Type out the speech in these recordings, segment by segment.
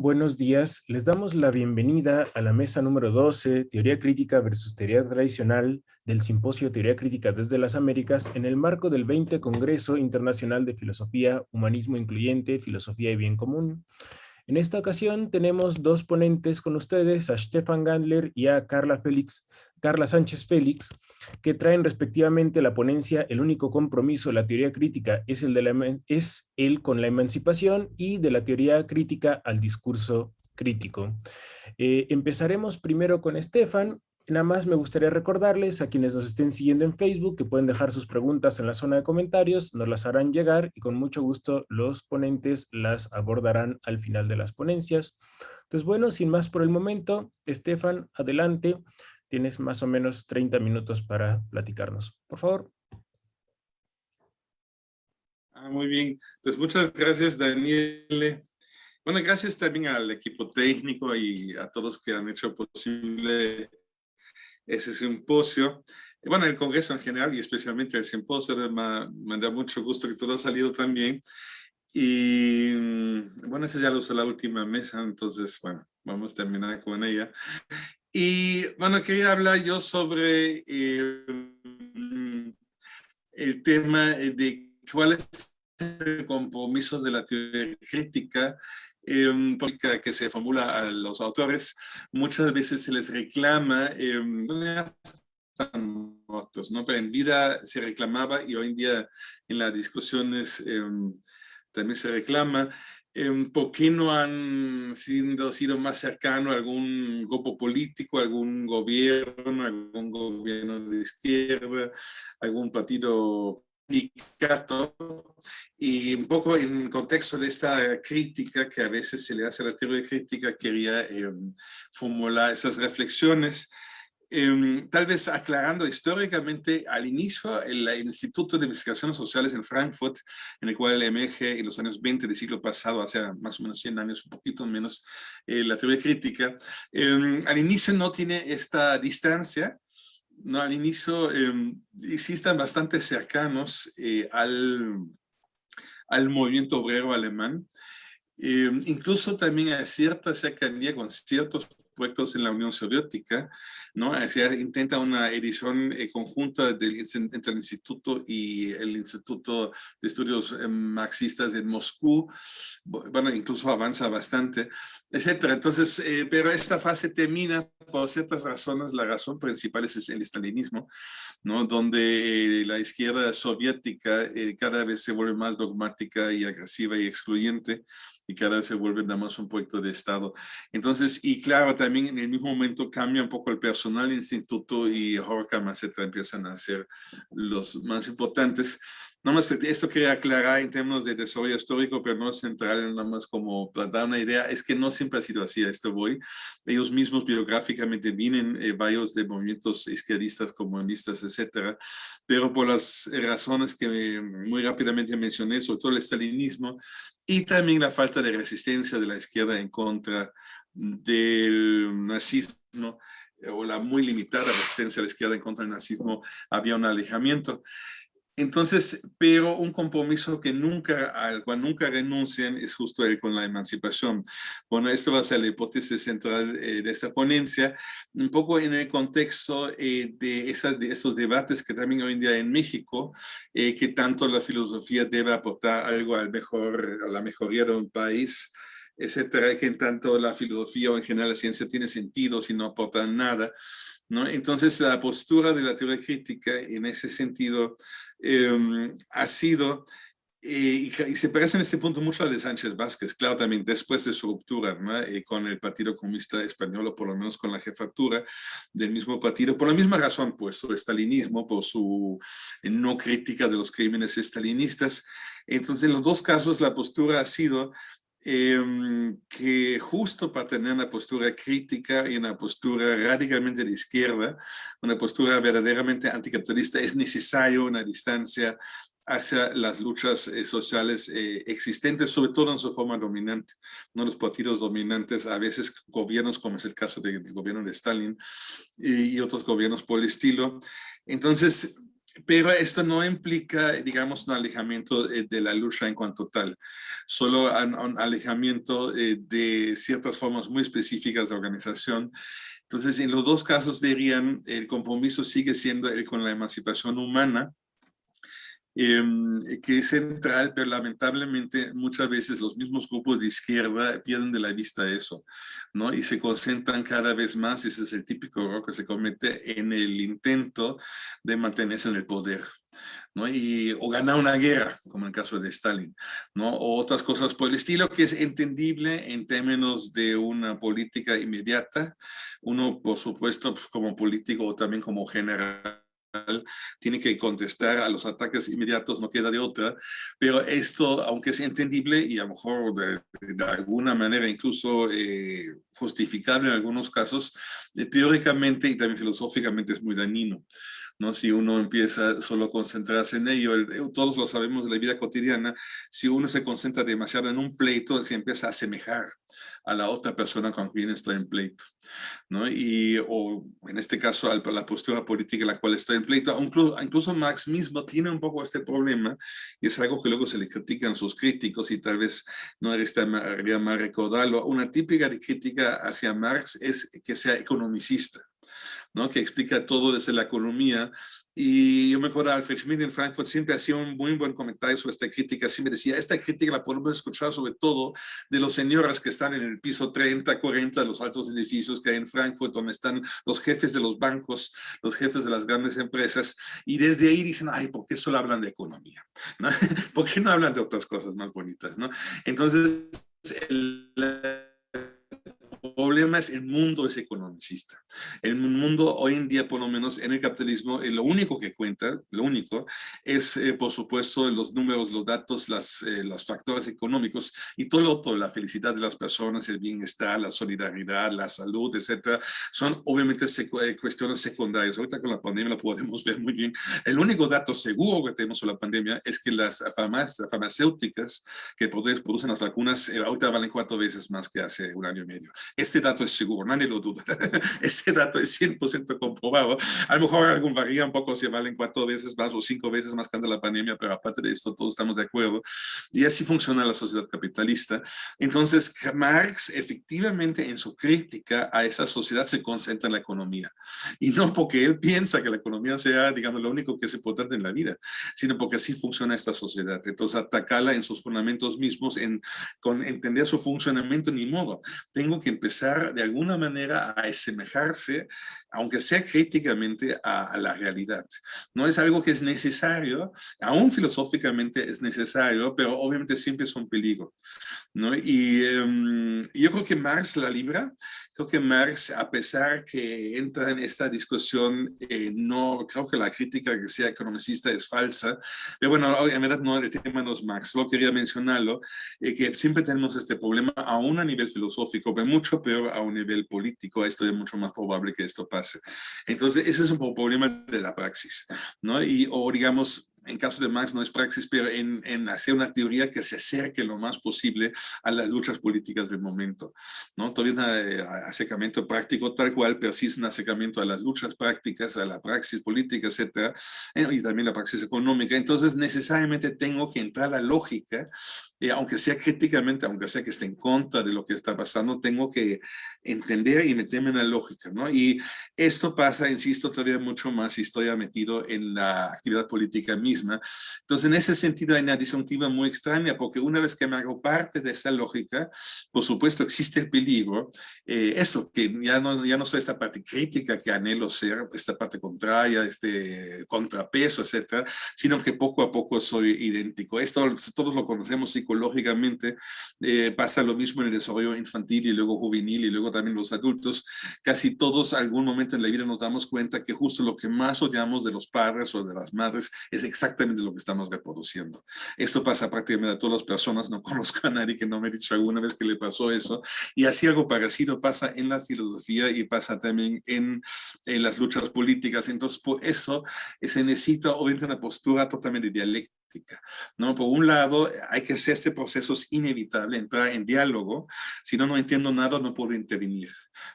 Buenos días. Les damos la bienvenida a la mesa número 12, Teoría Crítica versus Teoría Tradicional del Simposio Teoría Crítica desde las Américas en el marco del 20 Congreso Internacional de Filosofía, Humanismo Incluyente, Filosofía y Bien Común. En esta ocasión tenemos dos ponentes con ustedes, a Stefan Gandler y a Carla, Félix, Carla Sánchez Félix, que traen respectivamente la ponencia El único compromiso de la teoría crítica es el, de la, es el con la emancipación y de la teoría crítica al discurso crítico. Eh, empezaremos primero con Estefan. Nada más me gustaría recordarles a quienes nos estén siguiendo en Facebook que pueden dejar sus preguntas en la zona de comentarios, nos las harán llegar y con mucho gusto los ponentes las abordarán al final de las ponencias. Entonces, bueno, sin más por el momento, Estefan, adelante. Tienes más o menos 30 minutos para platicarnos. Por favor. Ah, muy bien. Pues muchas gracias, Daniel. Bueno, gracias también al equipo técnico y a todos que han hecho posible ese simposio. Bueno, el Congreso en general y especialmente el simposio, me, da mucho gusto que todo ha salido tan bien. Y mm, bueno, esa ya lo usé la última mesa, entonces, bueno, vamos a terminar con ella. Y bueno, quería hablar yo sobre eh, el tema de cuál es el compromiso de la teoría crítica eh, que se formula a los autores. Muchas veces se les reclama, eh, están muertos, ¿no? pero en vida se reclamaba y hoy en día en las discusiones eh, también se reclama ¿por qué no han sido, sido más cercano a algún grupo político, algún gobierno, algún gobierno de izquierda, algún partido y un poco en contexto de esta crítica que a veces se le hace a la teoría crítica, quería eh, formular esas reflexiones. Em, tal vez aclarando históricamente, al inicio el, Instituto de Investigaciones Sociales en Frankfurt, en el cual emerge en los años 20 del siglo pasado, hace más o menos 100 años, un poquito menos, eh, la teoría crítica, em, al inicio no tiene esta distancia, no, al inicio eh, sí están bastante cercanos eh, al, al movimiento obrero alemán, incluso también hay cierta cercanía con ciertos proyectos en la Unión Soviética, ¿no? Se intenta una edición eh, conjunta del, entre el Instituto y el Instituto de Estudios eh, Marxistas en Moscú, bueno, incluso avanza bastante, etcétera. Entonces, eh, pero esta fase termina por ciertas razones, la razón principal es el estalinismo, ¿no? Donde la izquierda soviética cada vez se vuelve más dogmática y agresiva y excluyente, y cada vez se vuelve nada más un proyecto de Estado. Entonces, y claro, también en el mismo momento cambia un poco el personal instituto y Horkham, etc. empiezan a ser los más importantes. Nada más esto quería aclarar en términos de desarrollo histórico, pero no central, nada más como para dar una idea, es que no siempre ha sido así, a esto voy. Ellos mismos biográficamente vienen eh, varios de movimientos izquierdistas, comunistas, etcétera, pero por las razones que muy rápidamente mencioné, sobre todo el estalinismo y también la falta de resistencia de la izquierda en contra del nazismo, o la muy limitada resistencia de la izquierda en contra del nazismo, había un alejamiento. Entonces, pero un compromiso que nunca, al cual nunca renuncian es justo el con la emancipación. Bueno, esto va a ser la hipótesis central eh, de esta ponencia, un poco en el contexto eh, de, esas, de esos debates que también hoy en día en México, eh, que tanto la filosofía debe aportar algo al mejor, a la mejoría de un país, etcétera, que en tanto la filosofía o en general la ciencia tiene sentido si no aporta nada. ¿no? Entonces, la postura de la teoría crítica en ese sentido Em, ha sido, eh, y, se parece en este punto mucho a de Sánchez Vázquez, claro, también después de su ruptura eh, con el Partido Comunista Español, o por lo menos con la jefatura del mismo partido, por la misma razón, pues, su estalinismo, por su eh, no crítica de los crímenes estalinistas. Entonces, en los dos casos, la postura ha sido Em, que justo para tener una postura crítica y una postura radicalmente de izquierda, una postura verdaderamente anticapitalista, es necesario una distancia hacia las luchas eh, sociales eh, existentes, sobre todo en su forma dominante. ¿no? Los partidos dominantes, a veces gobiernos, como es el caso del gobierno de Stalin y, y otros gobiernos por el estilo. Entonces, pero esto no implica, digamos, un alejamiento de la lucha en cuanto tal, solo un alejamiento de ciertas formas muy específicas de organización. Entonces, en los dos casos dirían, el compromiso sigue siendo el con la emancipación humana, Em, que es central, pero lamentablemente muchas veces los mismos grupos de izquierda pierden de la vista eso, ¿no? Y se concentran cada vez más, ese es el típico error que se comete en el intento de mantenerse en el poder. ¿no? Y, o ganar una guerra, como en el caso de Stalin, ¿no? o otras cosas por el estilo, que es entendible en términos de una política inmediata. Uno, por supuesto, pues, como político o también como general, tiene que contestar a los ataques inmediatos, no queda de otra, pero esto, aunque es entendible y a lo mejor de, alguna manera incluso eh, justificable en algunos casos, eh, teóricamente y también filosóficamente es muy dañino. ¿No? Si uno empieza solo a concentrarse en ello, todos lo sabemos de la vida cotidiana, si uno se concentra demasiado en un pleito, se empieza a asemejar a la otra persona con quien está en pleito, ¿no? Y, o en este caso, a la postura política en la cual está en pleito, incluso, incluso Marx mismo tiene un poco este problema, y es algo que luego se le critican sus críticos, y tal vez no haría mal recordarlo, una típica crítica hacia Marx es que sea economicista, ¿no? que explica todo desde la economía. Y yo me acuerdo, Alfred Schmidt en Frankfurt siempre hacía un muy buen comentario sobre esta crítica. Siempre decía, esta crítica la podemos escuchar sobre todo de los señores que están en el piso 30, 40 de los altos edificios que hay en Frankfurt, donde están los jefes de los bancos, los jefes de las grandes empresas. Y desde ahí dicen, ay, ¿por qué solo hablan de economía? ¿No? ¿Por qué no hablan de otras cosas más bonitas? ¿no? Entonces, el, problema es el mundo es economicista. El mundo hoy en día, por lo menos en el capitalismo, eh, lo único que cuenta, lo único, es eh, por supuesto los números, los datos, las, eh, los factores económicos y todo lo otro, la felicidad de las personas, el bienestar, la solidaridad, la salud, etcétera, son obviamente cuestiones secundarias. Ahorita con la pandemia lo podemos ver muy bien. El único dato seguro que tenemos sobre la pandemia es que las farmacéuticas que producen las vacunas ahorita valen cuatro veces más que hace un año y medio. Este dato es seguro, nadie lo duda. Este dato es 100% comprobado. A lo mejor algún varía un poco si valen cuatro veces más o cinco veces más que ante la pandemia, pero aparte de esto todos estamos de acuerdo. Y así funciona la sociedad capitalista. Entonces, Marx efectivamente en su crítica a esa sociedad se concentra en la economía. Y no porque él piensa que la economía sea, digamos, lo único que es importante en la vida, sino porque así funciona esta sociedad. Entonces, atacarla en sus fundamentos mismos, en con entender su funcionamiento, ni modo. Tengo que empezar de alguna manera a asemejarse, aunque sea críticamente, a, la realidad. No es algo que es necesario, aún filosóficamente es necesario, pero obviamente siempre es un peligro. ¿no? Y em, yo creo que Marx la libra, creo que Marx, a pesar que entra en esta discusión, eh, no, creo que la crítica que sea economicista es falsa, pero bueno, en verdad no, el tema no es Marx, solo quería mencionarlo, eh, que siempre tenemos este problema aún a nivel filosófico, pero mucho peor a un nivel político, esto es mucho más probable que esto pase. Entonces, ese es un problema de la praxis, ¿no? Y, o digamos, en caso de Marx no es praxis, pero en, en, hacer una teoría que se acerque lo más posible a las luchas políticas del momento. ¿no? Todavía un eh, acercamiento práctico tal cual, pero sí es un acercamiento a las luchas prácticas, a la praxis política, etcétera, eh, y también la praxis económica. Entonces, necesariamente tengo que entrar a la lógica, eh, aunque sea críticamente, aunque sea que esté en contra de lo que está pasando, tengo que entender y meterme en la lógica. ¿no? Y esto pasa, insisto, todavía mucho más si estoy metido en la actividad política misma entonces, en ese sentido hay una disyuntiva muy extraña, porque una vez que me hago parte de esa lógica, por supuesto existe el peligro, eh, eso, que ya no, ya no soy esta parte crítica que anhelo ser, esta parte contraria, este contrapeso, etcétera, sino que poco a poco soy idéntico. Esto todos lo conocemos psicológicamente, eh, pasa lo mismo en el desarrollo infantil y luego juvenil y luego también los adultos. Casi todos algún momento en la vida nos damos cuenta que justo lo que más odiamos de los padres o de las madres es exactamente exactamente lo que estamos reproduciendo. Esto pasa prácticamente a todas las personas, no conozco a nadie que no me ha dicho alguna vez que le pasó eso, y así algo parecido pasa en la filosofía y pasa también en, en las luchas políticas, entonces por eso se necesita obviamente una postura totalmente dialéctica ¿no? Por un lado, hay que hacer este proceso es inevitable, entrar en diálogo. Si no, no entiendo nada, no puedo intervenir.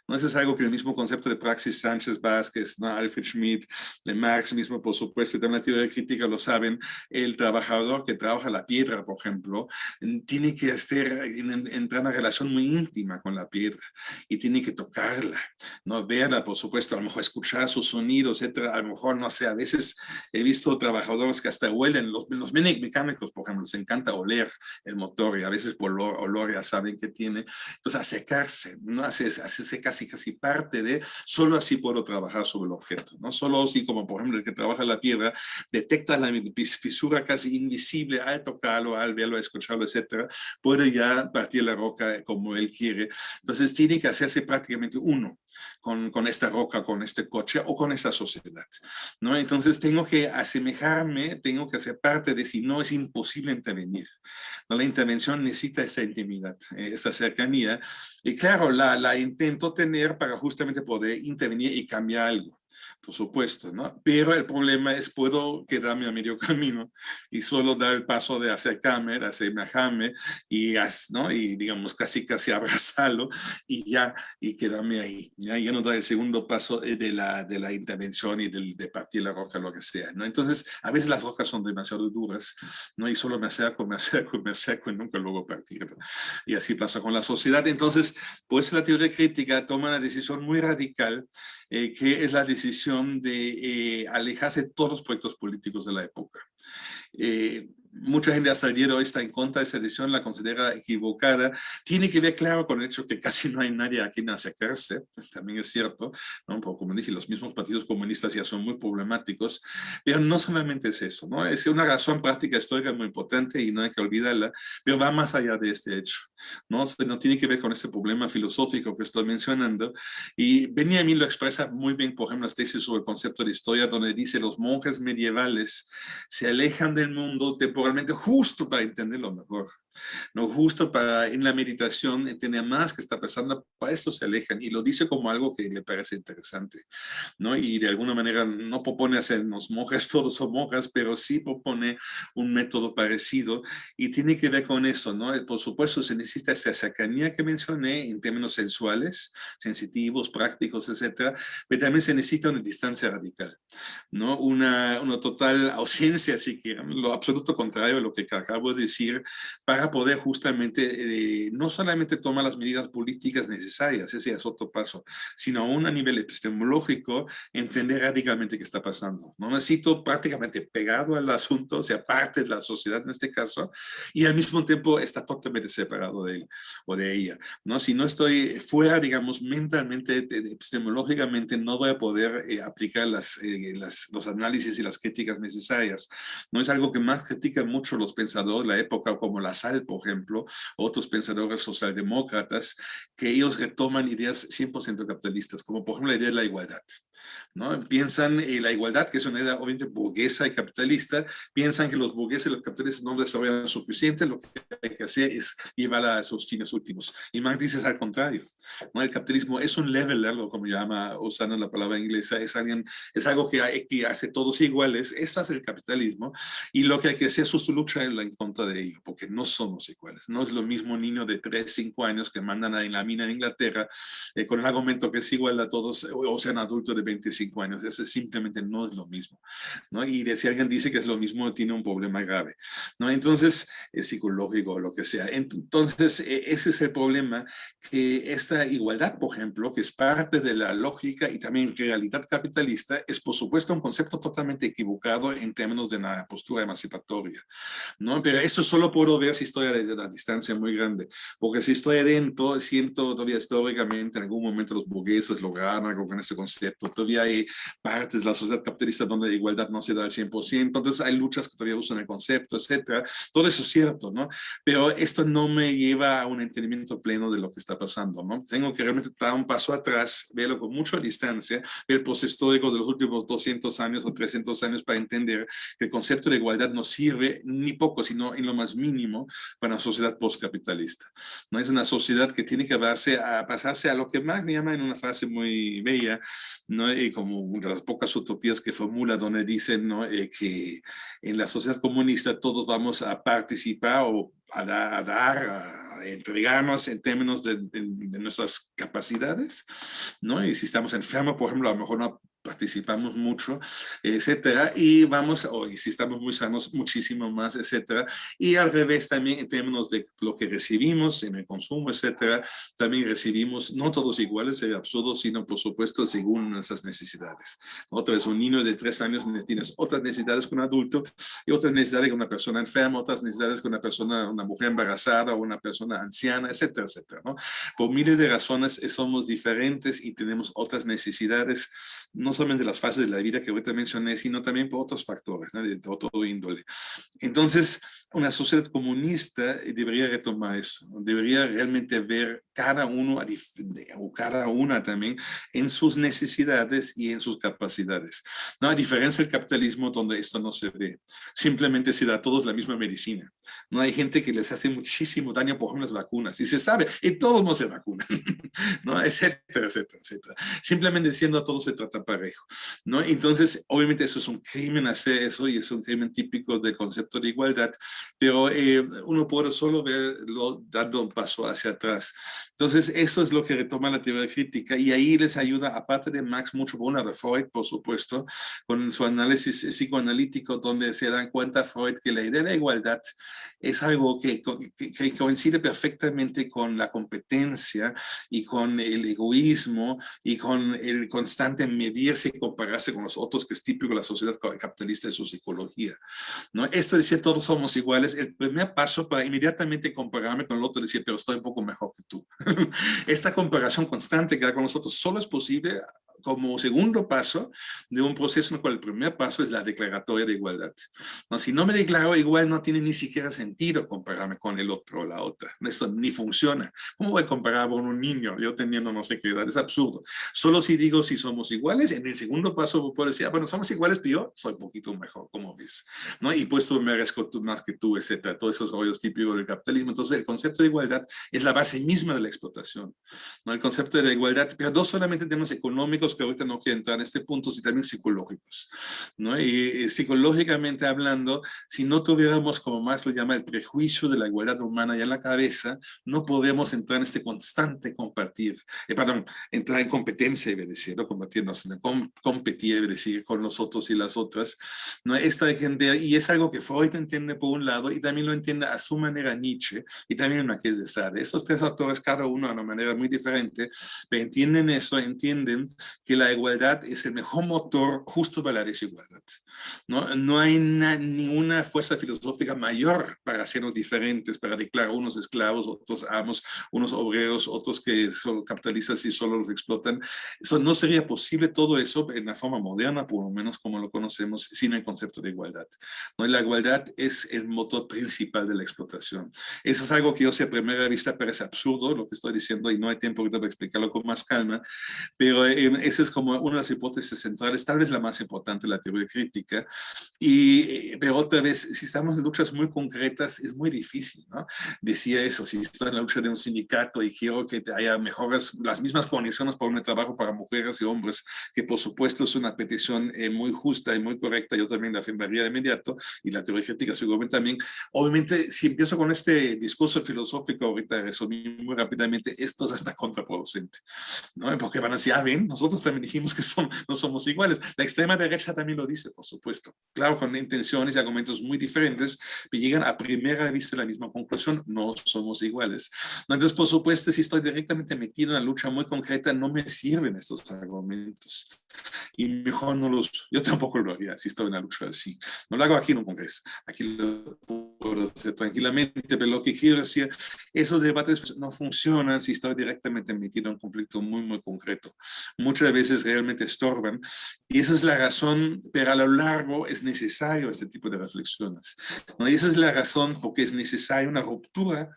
¿no? Eso es algo que el mismo concepto de praxis Sánchez Vázquez, ¿no? Alfred Schmidt, de Marx mismo, por supuesto, y también la teoría crítica lo saben, el trabajador que trabaja la piedra, por ejemplo, tiene que estar, entrar en una relación muy íntima con la piedra y tiene que tocarla, no verla, por supuesto, a lo mejor escuchar sus sonidos, etcétera, a lo mejor, no sé, a veces he visto trabajadores que hasta huelen, los, los mecánicos, por ejemplo, les encanta oler el motor y a veces por olor, olor ya saben que tiene, entonces acercarse, ¿no? hacerse casi casi parte de, solo así puedo trabajar sobre el objeto, ¿no? Solo así como, por ejemplo, el que trabaja la piedra, detecta la fisura casi invisible al tocarlo, al verlo, escucharlo, etcétera, puede ya partir la roca como él quiere. Entonces tiene que hacerse prácticamente uno con, con esta roca, con este coche o con esta sociedad, ¿no? Entonces tengo que asemejarme, tengo que hacer parte de si no es imposible intervenir. ¿no? La intervención necesita esa intimidad, esa cercanía. Y claro, la, la intento tener para justamente poder intervenir y cambiar algo por supuesto, ¿no? Pero el problema es puedo quedarme a medio camino y solo dar el paso de acercarme, de asemejarme y, ¿no? y digamos casi casi abrazarlo y ya, y quedarme ahí, ya, ya no dar el segundo paso de la, de la intervención y de, partir la roca, lo que sea, ¿no? Entonces, a veces las rocas son demasiado duras, ¿no? Y solo me acerco, me acerco, me acerco y nunca luego partir. Y así pasa con la sociedad. Entonces, pues la teoría crítica toma una decisión muy radical, eh, que es la decisión de eh, alejarse de todos los proyectos políticos de la época. Eh, mucha gente hasta el día de hoy está en contra de esa decisión, la considera equivocada. Tiene que ver, claro, con el hecho que casi no hay nadie a quien acercarse, también es cierto, ¿no? Porque, como dije, los mismos partidos comunistas ya son muy problemáticos, pero no solamente es eso, ¿no? Es una razón práctica histórica muy importante y no hay que olvidarla, pero va más allá de este hecho, ¿no? No tiene que ver con este problema filosófico que estoy mencionando, y Benjamin lo expresa muy bien, por ejemplo, las tesis sobre el concepto de historia, donde dice los monjes medievales se alejan del mundo temporal justo para entenderlo mejor, no justo para en la meditación entender más que está pasando, para esto se alejan y lo dice como algo que le parece interesante, ¿no? Y de alguna manera no propone hacernos monjas, todos son monjas, pero sí propone un método parecido y tiene que ver con eso, ¿no? Por supuesto se necesita esa cercanía que mencioné en términos sensuales, sensitivos, prácticos, etcétera, pero también se necesita una distancia radical, ¿no? Una, una total ausencia, si quieren, lo absoluto contrario contrario de lo que acabo de decir, para poder justamente, eh, no solamente tomar las medidas políticas necesarias, ese es otro paso, sino aún a nivel epistemológico, entender radicalmente qué está pasando. No necesito prácticamente pegado al asunto, o sea, parte de la sociedad en este caso, y al mismo tiempo está totalmente separado de él o de ella. ¿no? Si no estoy fuera, digamos, mentalmente, epistemológicamente, no voy a poder eh, aplicar las, eh, las, los análisis y las críticas necesarias. No es algo que más critica mucho los pensadores de la época, como La Sal, por ejemplo, otros pensadores socialdemócratas, que ellos retoman ideas 100% capitalistas, como por ejemplo la idea de la igualdad. ¿no? Piensan en la igualdad, que es una idea obviamente burguesa y capitalista, piensan que los burgueses y los capitalistas no desarrollan suficiente, lo que hay que hacer es llevarla a sus fines últimos. Y Marx dice es al contrario, ¿no? El capitalismo es un level, algo como llama, usando la palabra inglesa, es, alguien, es algo que, que hace todos iguales, esto es el capitalismo, y lo que hay que hacer es su lucha en contra de ello, porque no somos iguales. No es lo mismo un niño de 3, 5 años que mandan a la mina en Inglaterra eh, con el argumento que es igual a todos, o sean adultos de 25 años. Eso simplemente no es lo mismo. ¿no? Y de si alguien dice que es lo mismo, tiene un problema grave. ¿no? Entonces, es psicológico o lo que sea. Entonces, e, ese es el problema, que esta igualdad, por ejemplo, que es parte de la lógica y también realidad capitalista, es por supuesto un concepto totalmente equivocado en términos de la postura emancipatoria. ¿No? Pero eso solo puedo ver si estoy desde la distancia muy grande, porque si estoy adentro, siento todavía históricamente en algún momento los burgueses lograron algo con este concepto, todavía hay partes de la sociedad capitalista donde la igualdad no se da al 100%, entonces hay luchas que todavía usan el concepto, etcétera, todo eso es cierto, ¿no? Pero esto no me lleva a un entendimiento pleno de lo que está pasando, ¿no? Tengo que realmente dar un paso atrás, verlo con mucha distancia, ver el proceso histórico de los últimos 200 años o 300 años para entender que el concepto de igualdad no sirve ni poco, sino en lo más mínimo para una sociedad postcapitalista. No es una sociedad que tiene que a, pasarse a lo que Marx llama en una frase muy bella, ¿no? Y como una de las pocas utopías que formula, donde dicen ¿no? Eh, que en la sociedad comunista todos vamos a participar o a, dar, a entregarnos en términos de, de, nuestras capacidades, ¿no? Y si estamos enfermos, por ejemplo, a lo mejor no participamos mucho, etcétera, y vamos, hoy si estamos muy sanos, muchísimo más, etcétera, y al revés también en términos de lo que recibimos en el consumo, etcétera, también recibimos, no todos iguales, es absurdo, sino por supuesto según nuestras necesidades. Otra vez, un niño de tres años tienes otras necesidades que un adulto, y otras necesidades que una persona enferma, otras necesidades que una persona, una mujer embarazada o una persona anciana, etcétera, etcétera, ¿no? Por miles de razones somos diferentes y tenemos otras necesidades, no solamente las fases de la vida que ahorita mencioné, sino también por otros factores, ¿no? de todo índole. Entonces, una sociedad comunista debería retomar eso, debería realmente ver cada uno o cada una también en sus necesidades y en sus capacidades. ¿no? A diferencia del capitalismo donde esto no se ve, simplemente se da a todos la misma medicina. No hay gente que les hace muchísimo daño, por ejemplo, las vacunas, y se sabe, y todos no se vacunan, ¿no? etcétera, etcétera, etcétera. Simplemente diciendo a todos se trata para ¿no? Entonces, obviamente eso es un crimen hacer eso y es un crimen típico del concepto de igualdad, pero eh, uno puede solo verlo dando un paso hacia atrás. Entonces, eso es lo que retoma la teoría crítica y ahí les ayuda, aparte de Max, mucho por de Freud, por supuesto, con su análisis psicoanalítico, donde se dan cuenta Freud que la idea de la igualdad es algo que, que coincide perfectamente con la competencia y con el egoísmo y con el constante medir y compararse con los otros, que es típico de la sociedad capitalista de su psicología. ¿no? Esto decía, todos somos iguales. El primer paso para inmediatamente compararme con el otro decía, pero estoy un poco mejor que tú. Esta comparación constante que hay con nosotros solo es posible como segundo paso de un proceso en el cual el primer paso es la declaratoria de igualdad. No, si no me declaro igual, no tiene ni siquiera sentido compararme con el otro o la otra. Esto ni funciona. ¿Cómo voy a comparar con un niño yo teniendo no sé qué edad? Es absurdo. Solo si digo si somos iguales, en el segundo paso puedo decir, ah, bueno, somos iguales, pero yo soy un poquito mejor, como ves. ¿No? Y pues tú merezco más que tú, etcétera. Todos esos rollos típicos del capitalismo. Entonces, el concepto de igualdad es la base misma de la explotación. ¿no? El concepto de la igualdad, pero no solamente en términos económicos, que ahorita no quiero entrar en este punto, sino también psicológicos. ¿no? Y, psicológicamente hablando, si no tuviéramos, como más lo llama, el prejuicio de la igualdad humana ya en la cabeza, no podemos entrar en este constante compartir, eh, perdón, entrar en competencia, debe decir, no combatirnos, com competir, debe decir, con los otros y las otras. ¿no? Esta gente, y es algo que Freud entiende por un lado, y también lo entiende a su manera Nietzsche, y también Marqués de Sade. Esos tres autores, cada uno de una manera muy diferente, pero entienden eso, entienden que la igualdad es el mejor motor justo para la desigualdad. No, no hay ninguna fuerza filosófica mayor para hacernos diferentes, para declarar unos esclavos, otros amos, unos obreros, otros que son capitalistas y solo los explotan. Eso no sería posible todo eso en la forma moderna, por lo menos como lo conocemos, sin el concepto de igualdad. ¿no? La igualdad es el motor principal de la explotación. Eso es algo que yo sé a primera vista parece absurdo, lo que estoy diciendo, y no hay tiempo ahorita para explicarlo con más calma, pero eh, ese es como una de las hipótesis centrales, tal vez la más importante, la teoría crítica, y, pero otra vez, si estamos en luchas muy concretas, es muy difícil, ¿no? Decía eso, si estoy en la lucha de un sindicato y quiero que haya mejores, las mismas condiciones para un trabajo para mujeres y hombres, que por supuesto es una petición eh, muy justa y muy correcta, yo también la afirmaría de inmediato, y la teoría crítica seguramente también. Obviamente, si empiezo con este discurso filosófico, ahorita resumí muy rápidamente, esto es hasta contraproducente, ¿no? Porque van a decir, ah, ven, nosotros también dijimos que son, no somos iguales. La extrema derecha también lo dice, por supuesto. Claro, con intenciones y argumentos muy diferentes, pero llegan a primera vista la misma conclusión, no somos iguales. Entonces, por supuesto, si estoy directamente metido en una lucha muy concreta, no me sirven estos argumentos. Y mejor no los, yo tampoco lo haría si estoy en una lucha así. No lo hago aquí en un congreso, aquí lo puedo hacer tranquilamente, pero lo que quiero decir, esos debates no funcionan si estoy directamente metido en un conflicto muy, muy concreto. Muchas veces realmente estorban. Y esa es la razón, pero a lo largo es necesario este tipo de reflexiones. ¿no? Y esa es la razón porque es necesaria una ruptura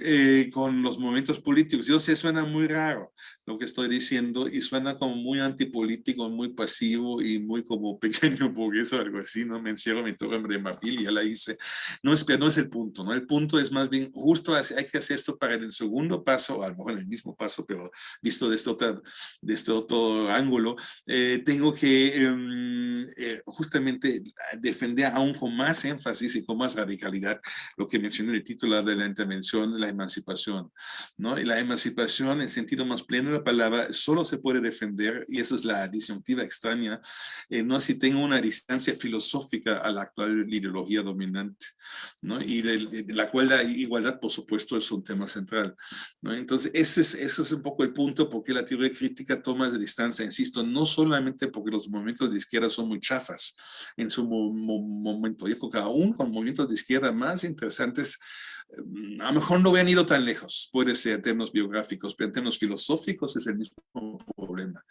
eh, con los momentos políticos. Yo sé, suena muy raro, lo que estoy diciendo y suena como muy antipolítico, muy pasivo y muy como pequeño burgués o algo así, ¿no? Me encierro mi torre y ya la hice. No es, no es el punto, ¿no? El punto es más bien, justo hay que hacer esto para el segundo paso, a lo mejor en el mismo paso, pero visto desde, otra, este otro ángulo, eh, tengo que em, eh, justamente defender aún con más énfasis y con más radicalidad lo que mencioné en el título de la intervención, la emancipación, ¿no? Y la emancipación en sentido más pleno de la palabra solo se puede defender, y esa es la disyuntiva extraña, eh, no si tengo una distancia filosófica a la actual ideología dominante, ¿no? Y de, la cual la igualdad, por supuesto, es un tema central, ¿no? Entonces, ese es, ese es un poco el punto porque la teoría crítica toma de distancia, insisto, no solamente porque los movimientos de izquierda son muy chafas en su momento, yo creo que aún con movimientos de izquierda más interesantes a lo mejor no habían ido tan lejos, puede ser en términos biográficos, pero en términos filosóficos es el mismo problema.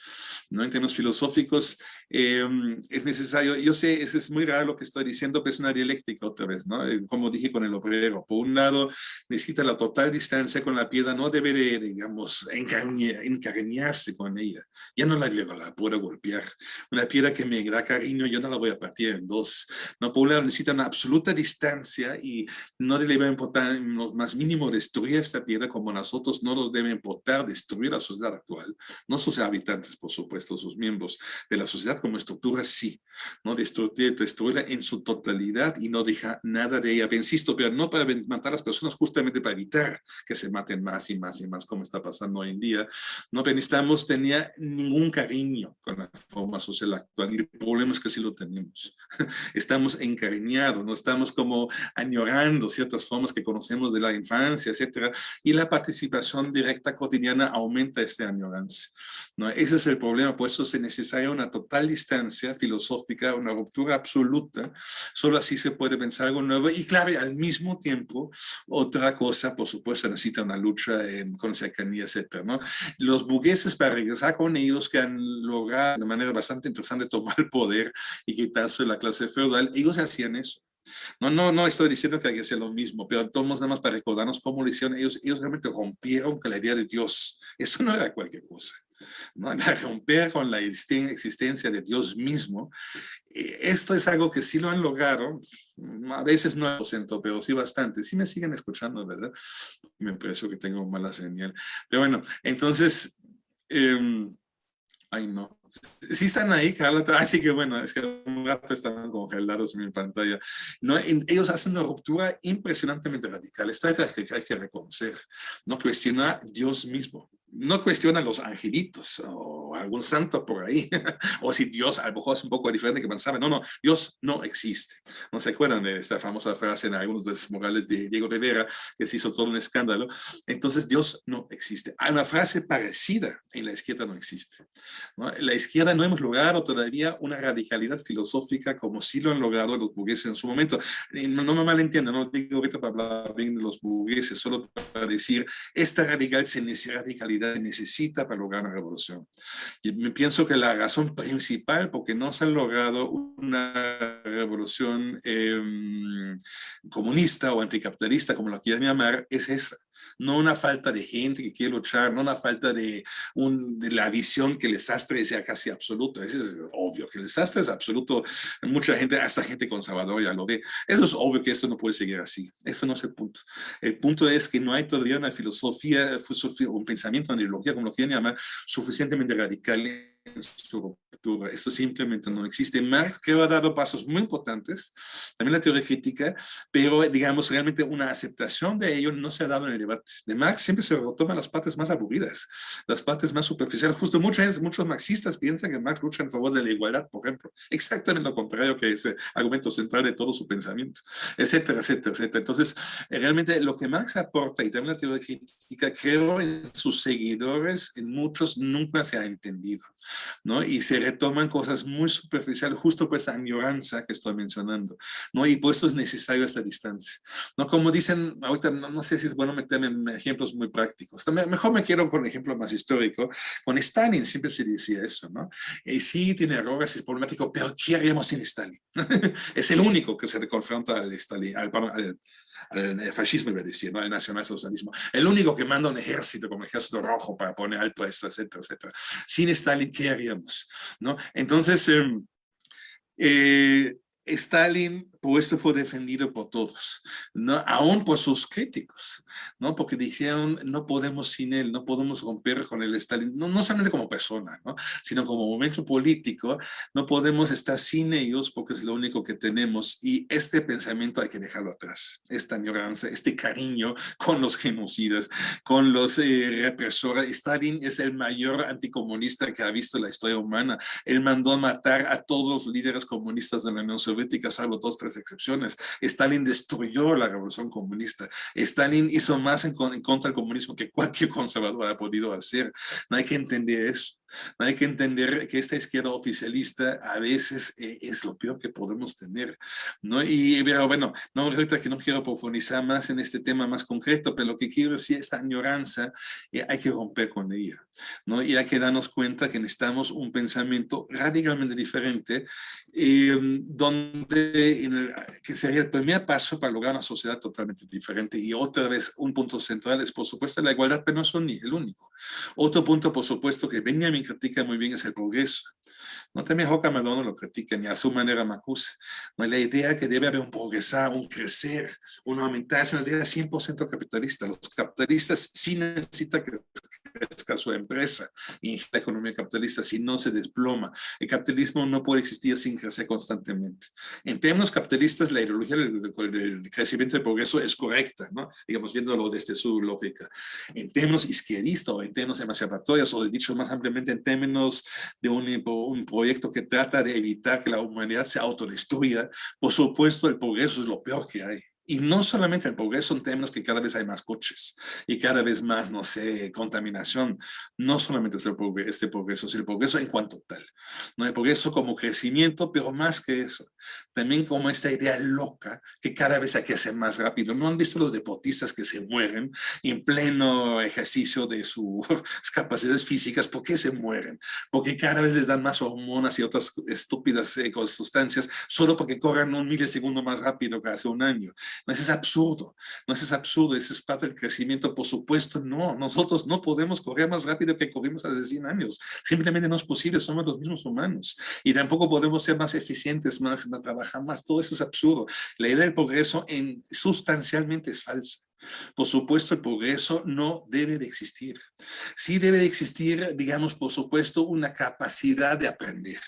¿no? En términos filosóficos em, es necesario, yo sé, es, es muy raro lo que estoy diciendo, pero es una dialéctica otra vez, ¿no? Eh, como dije con el obrero, por un lado necesita la total distancia con la piedra, no debe de, digamos, encariñarse con ella, ya no la, la puedo golpear. Una piedra que me da cariño, yo no la voy a partir en dos. No, por un lado necesita una absoluta distancia y no le va a importar lo más mínimo destruir esta piedra como nosotros no nos debe importar destruir la sociedad actual, no sus habitantes, por supuesto, sus miembros de la sociedad como estructura, sí, no destruir, destruirla en su totalidad y no dejar nada de ella. Insisto, pero no para matar a las personas, justamente para evitar que se maten más y más y más, como está pasando hoy en día. No necesitamos tenía ningún cariño con la forma social actual y el problema es que sí lo tenemos. Estamos encariñados, no estamos como añorando ciertas formas que conocemos de la infancia, etcétera, y la participación directa cotidiana aumenta este añoranza. ¿no? Ese es el problema, por eso se necesita una total distancia filosófica, una ruptura absoluta, solo así se puede pensar algo nuevo, y claro, al mismo tiempo, otra cosa, por supuesto, necesita una lucha con cercanía, etcétera, ¿no? Los burgueses, para regresar con ellos, que han logrado de manera bastante interesante tomar el poder y quitarse la clase feudal, ellos hacían eso. No, no, no estoy diciendo que hay que hacer lo mismo, pero todos nada más para recordarnos cómo lo hicieron ellos. Ellos realmente rompieron con la idea de Dios. Eso no era cualquier cosa. ¿no? romper con la existencia de Dios mismo. Esto es algo que sí lo han logrado, a veces no siento, pero sí bastante. Sí me siguen escuchando, ¿verdad? Me parece que tengo mala señal. Pero bueno, entonces, eh, ay no, Sí están ahí, Carla. Así que bueno, es que un rato estaban congelados en mi pantalla. ¿no? Ellos hacen una ruptura impresionantemente radical. Esto hay que, hay que reconocer. No cuestiona Dios mismo no cuestiona los angelitos o algún santo por ahí, o si Dios a es un poco diferente que pensaba, no, no, Dios no existe. ¿No se acuerdan de esta famosa frase en algunos de los de Diego Rivera, que se hizo todo un escándalo? Entonces Dios no existe. Hay una frase parecida en la izquierda no existe. En la izquierda no hemos logrado todavía una radicalidad filosófica como sí lo han logrado los burgueses en su momento. No, no me malentiendan, no digo ahorita para hablar bien de los burgueses, solo para decir, esta radical se necesita para lograr una revolución. Y pienso que la razón principal porque no se ha logrado una revolución em, comunista o anticapitalista, como lo quieran llamar, es esa no una falta de gente que quiere luchar, no una falta de, un, de la visión que el desastre sea casi absoluto. Eso es obvio, que el desastre es absoluto. Mucha gente, hasta gente conservadora ya lo ve. Eso es obvio que esto no puede seguir así. Eso no es el punto. El punto es que no hay todavía una filosofía, un pensamiento, una ideología, como lo quieran llamar, suficientemente radical en su Esto simplemente no existe. Marx creo ha dado pasos muy importantes, también la teoría crítica, pero digamos realmente una aceptación de ello no se ha dado en el debate. De Marx siempre se retoman las partes más aburridas, las partes más superficiales. Justo muchos, muchos marxistas piensan que Marx lucha en favor de la igualdad, por ejemplo. Exactamente lo contrario que ese argumento central de todo su pensamiento, etcétera, etcétera, etcétera. Entonces, eh, realmente lo que Marx aporta y también la teoría crítica, creo en sus seguidores, en muchos nunca se ha entendido. ¿no? Y se retoman cosas muy superficiales justo por esa añoranza que estoy mencionando, ¿no? Y por eso es necesario esta distancia, ¿no? Como dicen, ahorita no, sé si es bueno meterme en ejemplos muy prácticos, mejor me quiero con un ejemplo más histórico, con Stalin siempre se decía eso, ¿no? Y sí tiene errores, es problemático, pero ¿qué haríamos sin Stalin? es el único que se le confronta al, Stalin, al, al fascismo iba a decir, ¿no? al nacionalsocialismo. El único que manda un ejército como el ejército rojo para poner alto a esto, etcétera, etcétera. Sin Stalin, ¿qué haríamos? ¿No? Entonces, em, eh, Stalin por esto fue defendido por todos, ¿no? aún por sus críticos, ¿no? porque dijeron no podemos sin él, no podemos romper con el Stalin, no, no solamente como persona, ¿no? sino como momento político, no podemos estar sin ellos porque es lo único que tenemos y este pensamiento hay que dejarlo atrás, esta añoranza, este cariño con los genocidas, con los eh, represores. Stalin es el mayor anticomunista que ha visto la historia humana, él mandó matar a todos los líderes comunistas de la Unión Soviética, salvo dos, excepciones. Stalin destruyó la revolución comunista. Stalin hizo más en, contra del comunismo que cualquier conservador ha podido hacer. No hay que entender eso. Hay que entender que esta izquierda oficialista a veces eh, es lo peor que podemos tener, ¿no? Y bueno, no, ahorita que no quiero profundizar más en este tema más concreto, pero lo que quiero decir, esta añoranza, eh, hay que romper con ella, ¿no? Y hay que darnos cuenta que necesitamos un pensamiento radicalmente diferente, em, donde, que sería el primer paso para lograr una sociedad totalmente diferente. Y otra vez, un punto central es, por supuesto, la igualdad, pero no es el único. Otro punto, por supuesto, que Benjamin critica muy bien es el progreso. No también Joca Madonna lo critica, ni a su manera Macuse. No la idea que debe haber un progresar, un crecer, un aumentar, es una idea 100% capitalista. Los capitalistas sí necesitan que crezca su empresa y la economía capitalista, si no se desploma. El capitalismo no puede existir sin crecer constantemente. En términos capitalistas, la ideología del, crecimiento y del progreso es correcta, ¿no? digamos, viéndolo desde su lógica. En términos izquierdistas o en términos emancipatorios o dicho más ampliamente en términos de un, un proyecto que trata de evitar que la humanidad se autodestruya, por supuesto el progreso es lo peor que hay. Y no solamente progreso en términos que cada vez hay más coches y cada vez más, no sé, contaminación. No solamente es el progreso, este progreso, el progreso en cuanto tal. No el progreso como crecimiento, pero más que eso. También como esta idea loca que cada vez hay que hacer más rápido. ¿No han visto los deportistas que se mueren en pleno ejercicio de sus capacidades físicas? ¿Por qué se mueren? Porque cada vez les dan más hormonas y otras estúpidas eh, sustancias solo porque corran un milisegundo más rápido que hace un año. No, es absurdo, no es absurdo, eso es parte del crecimiento, por supuesto, no, nosotros no podemos correr más rápido que corrimos hace 100 años, simplemente no es posible, somos los mismos humanos, y tampoco podemos ser más eficientes, más, trabajar más, todo eso es absurdo. La idea del progreso en, sustancialmente es falsa. Por supuesto, el progreso no debe de existir. Sí debe de existir, digamos, por supuesto, una capacidad de aprender.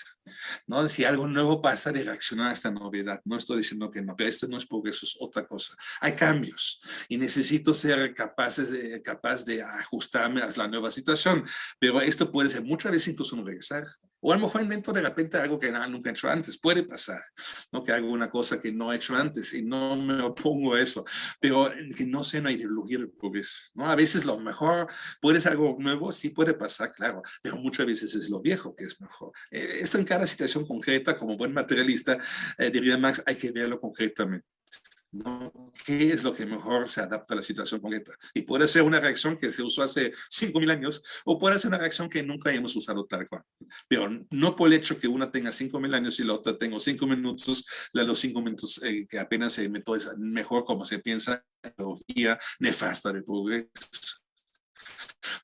¿no? Si algo nuevo pasa, de reaccionar a esta novedad. No estoy diciendo que no, esto no es progreso, es otra cosa. Hay cambios y necesito ser capaces capaz de ajustarme a la nueva situación. Pero esto puede ser muchas veces incluso un regresar. O a lo mejor invento de repente algo que nunca he hecho antes. Puede pasar, ¿no? Que hago una cosa que no he hecho antes y no me opongo a eso. Pero que no sea una ideología del progreso, ¿no? A veces lo mejor puede ser algo nuevo, sí puede pasar, claro. Pero muchas veces es lo viejo que es mejor. Eh, esto en cada situación concreta, como buen materialista, eh, diría Max, hay que verlo concretamente. ¿No? ¿Qué es lo que mejor se adapta a la situación concreta? Y puede ser una reacción que se usó hace 5.000 años o puede ser una reacción que nunca hemos usado tal cual. Pero no por el hecho que una tenga 5.000 años y la otra tenga 5 minutos, la de los 5 minutos eh, que apenas se inventó es mejor como se piensa, la nefasta del progreso.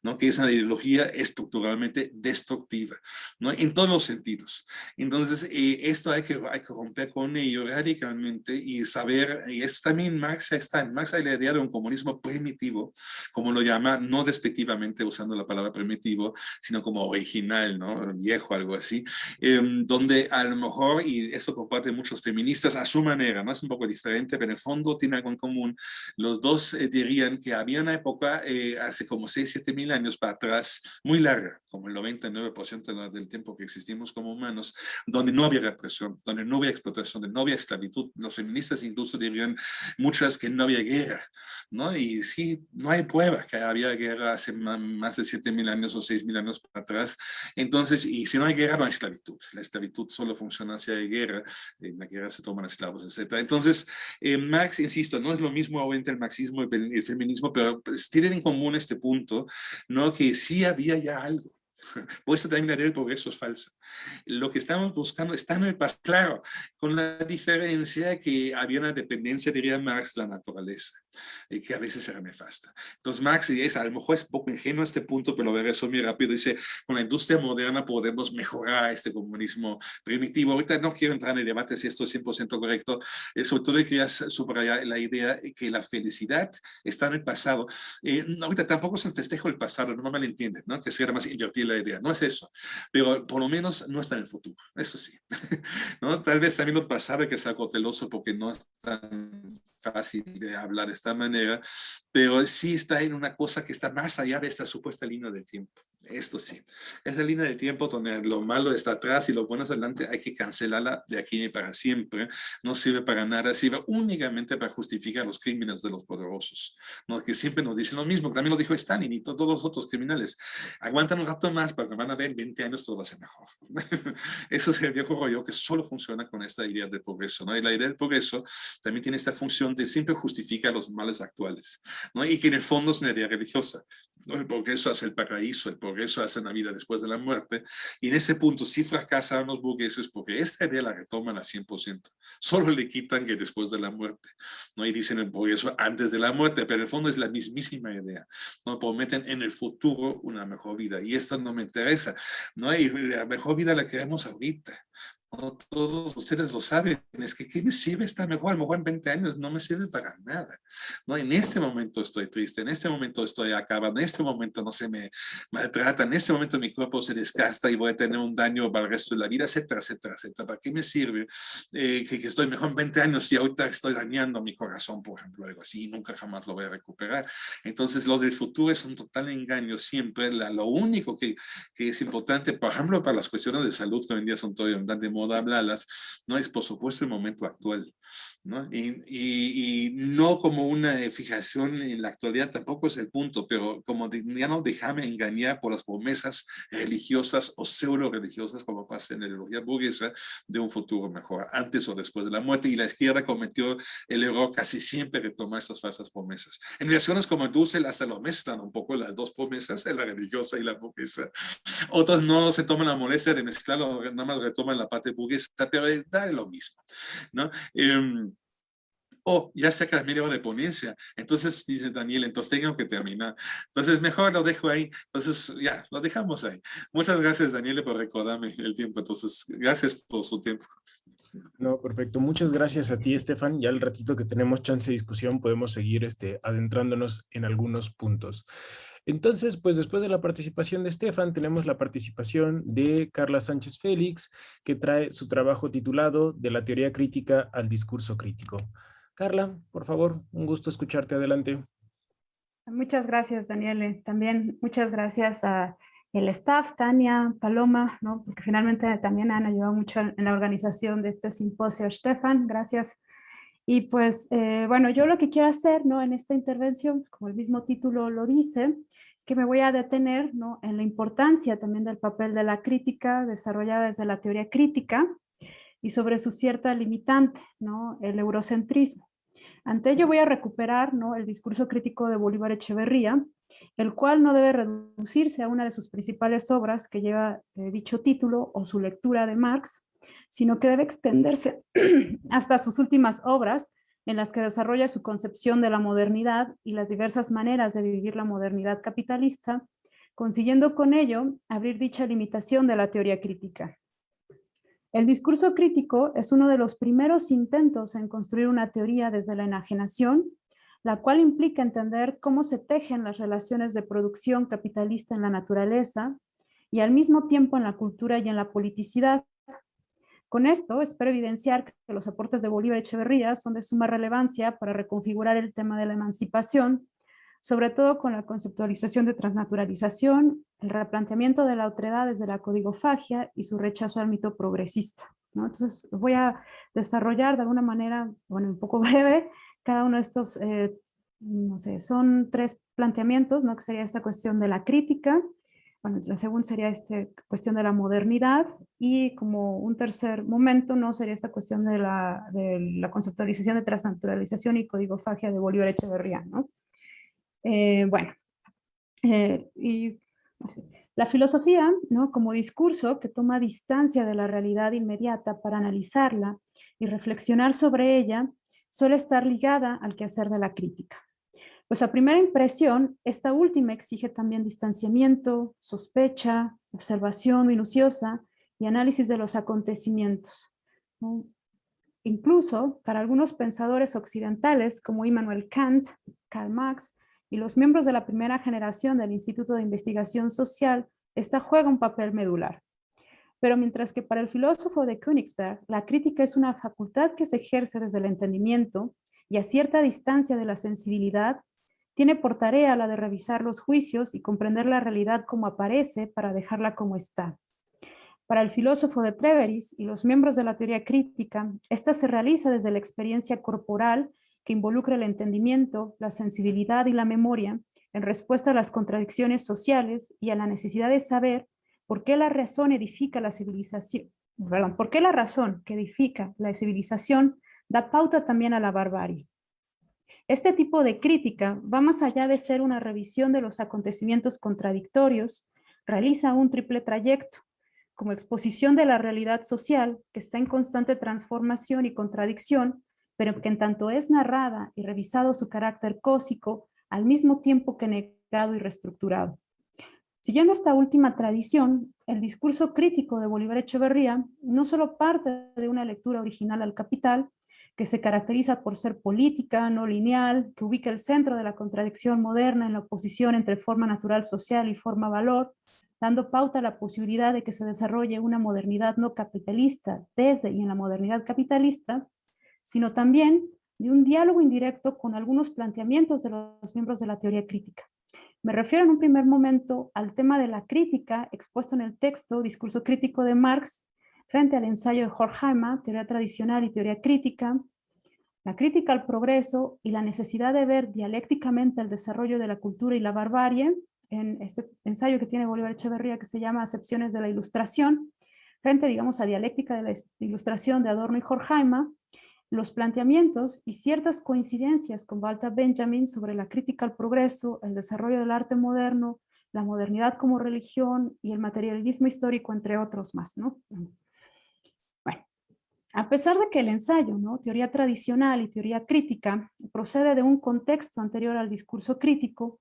¿No? que es una ideología estructuralmente destructiva, ¿no? en todos los sentidos. Entonces, eh, esto hay que, hay que romper con ello radicalmente y saber, y esto también Marx está, en Marx hay la idea de un comunismo primitivo, como lo llama, no despectivamente usando la palabra primitivo, sino como original, ¿no? viejo, algo así, em, donde a lo mejor, y eso comparte muchos feministas a su manera, ¿no? es un poco diferente, pero en el fondo tiene algo en común, los dos eh, dirían que había una época, eh, hace como 6, 7 mil años para atrás, muy larga, como el 99% del tiempo que existimos como humanos, donde no había represión, donde no había explotación, donde no había esclavitud. Los feministas incluso dirían muchas que no había guerra, ¿no? Y sí, no hay prueba que había guerra hace más de 7.000 años o 6.000 años para atrás. Entonces, y si no hay guerra, no hay esclavitud. La esclavitud solo funciona si hay guerra, en la guerra se toman esclavos, etc. Entonces, eh, Marx, insisto, no es lo mismo obviamente el marxismo y el, feminismo, pero pues, tienen en común este punto ¿no? Que sí había ya algo. Por eso también la del progreso es falsa. Lo que estamos buscando está en el pasado, claro, con la diferencia que había una dependencia, diría Marx, de la naturaleza, y que a veces era nefasta. Entonces Marx, y es, a lo mejor es un poco ingenuo este punto, pero lo veré eso muy rápido, dice, con la industria moderna podemos mejorar este comunismo primitivo. Ahorita no quiero entrar en el debate si esto es 100% correcto, eh, sobre todo quería subrayar la idea que la felicidad está en el pasado. Eh, ahorita tampoco es un festejo del pasado, no me malentiendes, ¿no? que sea más invertir idea, no es eso, pero por lo menos no está en el futuro, eso sí. ¿no? Tal vez también lo pasado hay que ser cauteloso porque no es tan fácil de hablar de esta manera, pero sí está en una cosa que está más allá de esta supuesta línea del tiempo. Esto sí, esa línea de tiempo donde lo malo está atrás y lo bueno es adelante, hay que cancelarla de aquí para siempre. No sirve para nada, sirve únicamente para justificar los crímenes de los poderosos. ¿no? Que siempre nos dicen lo mismo, también lo dijo Stalin y todos los otros criminales. Aguantan un rato más que van a ver en 20 años todo va a ser mejor. Eso es el viejo rollo que solo funciona con esta idea del progreso. ¿no? Y la idea del progreso también tiene esta función de siempre justificar los males actuales. ¿no? Y que en el fondo es una idea religiosa. ¿no? El progreso hace el paraíso, el progreso eso hace una vida después de la muerte. Y en ese punto sí fracasan los burgueses porque esta idea la retoman al 100%. Solo le quitan que después de la muerte. ¿no? Y dicen el progreso antes de la muerte, pero en el fondo es la mismísima idea. ¿no? Prometen en el futuro una mejor vida. Y esto no me interesa. ¿no? Y la mejor vida la queremos ahorita todos ustedes lo saben, es que ¿qué me sirve estar mejor? A lo mejor en 20 años no me sirve para nada. ¿no? En este momento estoy triste, en este momento estoy acabado, en este momento no se me maltrata, en este momento mi cuerpo se desgasta y voy a tener un daño para el resto de la vida, etcétera, etcétera, etcétera. ¿Para qué me sirve eh, que, estoy mejor en 20 años si ahorita estoy dañando mi corazón, por ejemplo, algo así, y nunca jamás lo voy a recuperar? Entonces, lo del futuro es un total engaño siempre. La, lo único que, que es importante, por ejemplo, para las cuestiones de salud que hoy en día son todavía de moda hablarlas, no es por supuesto el momento actual, ¿no? Y, no como una fijación en la actualidad tampoco es el punto, pero como ya no déjame engañar por las promesas religiosas o pseudo religiosas como pasa en la ideología burguesa de un futuro mejor, antes o después de la muerte. Y la izquierda cometió el error casi siempre de tomar estas falsas promesas. En reacciones como Dussel hasta lo mezclan un poco las dos promesas, la religiosa y la burguesa. Otros no se toman la molestia de mezclarlo, nada más retoman la parte burguesa, pero da lo mismo, ¿no? Eh, oh, ya se hora de ponencia. Entonces, dice Daniel, entonces tengo que terminar. Entonces, mejor lo dejo ahí. Entonces, ya, lo dejamos ahí. Muchas gracias, Daniel, por recordarme el tiempo. Entonces, gracias por su tiempo. No, perfecto. Muchas gracias a ti, Estefan. Ya el ratito que tenemos chance de discusión podemos seguir este, adentrándonos en algunos puntos. Entonces, pues después de la participación de Estefan, tenemos la participación de Carla Sánchez Félix, que trae su trabajo titulado De la teoría crítica al discurso crítico. Carla, por favor, un gusto escucharte. Adelante. Muchas gracias, Daniele. También muchas gracias a el staff, Tania, Paloma, ¿no? porque finalmente también han ayudado mucho en la organización de este simposio. Stefan, gracias y pues, eh, bueno, yo lo que quiero hacer ¿no? en esta intervención, como el mismo título lo dice, es que me voy a detener ¿no? en la importancia también del papel de la crítica desarrollada desde la teoría crítica y sobre su cierta limitante, ¿no? el eurocentrismo. Ante ello voy a recuperar ¿no? el discurso crítico de Bolívar Echeverría, el cual no debe reducirse a una de sus principales obras que lleva eh, dicho título o su lectura de Marx, sino que debe extenderse hasta sus últimas obras, en las que desarrolla su concepción de la modernidad y las diversas maneras de vivir la modernidad capitalista, consiguiendo con ello abrir dicha limitación de la teoría crítica. El discurso crítico es uno de los primeros intentos en construir una teoría desde la enajenación, la cual implica entender cómo se tejen las relaciones de producción capitalista en la naturaleza y al mismo tiempo en la cultura y en la politicidad, con esto, espero evidenciar que los aportes de Bolívar Echeverría son de suma relevancia para reconfigurar el tema de la emancipación, sobre todo con la conceptualización de transnaturalización, el replanteamiento de la otredad desde la codigofagia y su rechazo al mito progresista. Entonces voy a desarrollar de alguna manera, bueno, un poco breve, cada uno de estos, eh, no sé, son tres planteamientos, ¿no? que sería esta cuestión de la crítica, bueno, la segunda sería esta cuestión de la modernidad y como un tercer momento no sería esta cuestión de la, de la conceptualización de transnaturalización y codigofagia de Bolívar Echeverría, ¿no? Eh, bueno, eh, y La filosofía, ¿no? como discurso que toma distancia de la realidad inmediata para analizarla y reflexionar sobre ella, suele estar ligada al quehacer de la crítica. Pues a primera impresión, esta última exige también distanciamiento, sospecha, observación minuciosa y análisis de los acontecimientos. Incluso para algunos pensadores occidentales como Immanuel Kant, Karl Marx y los miembros de la primera generación del Instituto de Investigación Social, esta juega un papel medular. Pero mientras que para el filósofo de Königsberg, la crítica es una facultad que se ejerce desde el entendimiento y a cierta distancia de la sensibilidad, tiene por tarea la de revisar los juicios y comprender la realidad como aparece para dejarla como está. Para el filósofo de Treveris y los miembros de la teoría crítica, esta se realiza desde la experiencia corporal que involucra el entendimiento, la sensibilidad y la memoria en respuesta a las contradicciones sociales y a la necesidad de saber por qué la razón edifica la civilización, perdón, por qué la razón que edifica la civilización da pauta también a la barbarie. Este tipo de crítica va más allá de ser una revisión de los acontecimientos contradictorios, realiza un triple trayecto, como exposición de la realidad social que está en constante transformación y contradicción, pero que en tanto es narrada y revisado su carácter cósico, al mismo tiempo que negado y reestructurado. Siguiendo esta última tradición, el discurso crítico de Bolívar Echeverría no solo parte de una lectura original al capital, que se caracteriza por ser política, no lineal, que ubica el centro de la contradicción moderna en la oposición entre forma natural social y forma valor, dando pauta a la posibilidad de que se desarrolle una modernidad no capitalista desde y en la modernidad capitalista, sino también de un diálogo indirecto con algunos planteamientos de los miembros de la teoría crítica. Me refiero en un primer momento al tema de la crítica expuesto en el texto Discurso Crítico de Marx frente al ensayo de Horkheimer, teoría tradicional y teoría crítica, la crítica al progreso y la necesidad de ver dialécticamente el desarrollo de la cultura y la barbarie, en este ensayo que tiene Bolívar Echeverría que se llama Acepciones de la Ilustración, frente, digamos, a dialéctica de la ilustración de Adorno y Horkheimer, los planteamientos y ciertas coincidencias con Walter Benjamin sobre la crítica al progreso, el desarrollo del arte moderno, la modernidad como religión y el materialismo histórico, entre otros más. ¿no? A pesar de que el ensayo, ¿no? teoría tradicional y teoría crítica, procede de un contexto anterior al discurso crítico,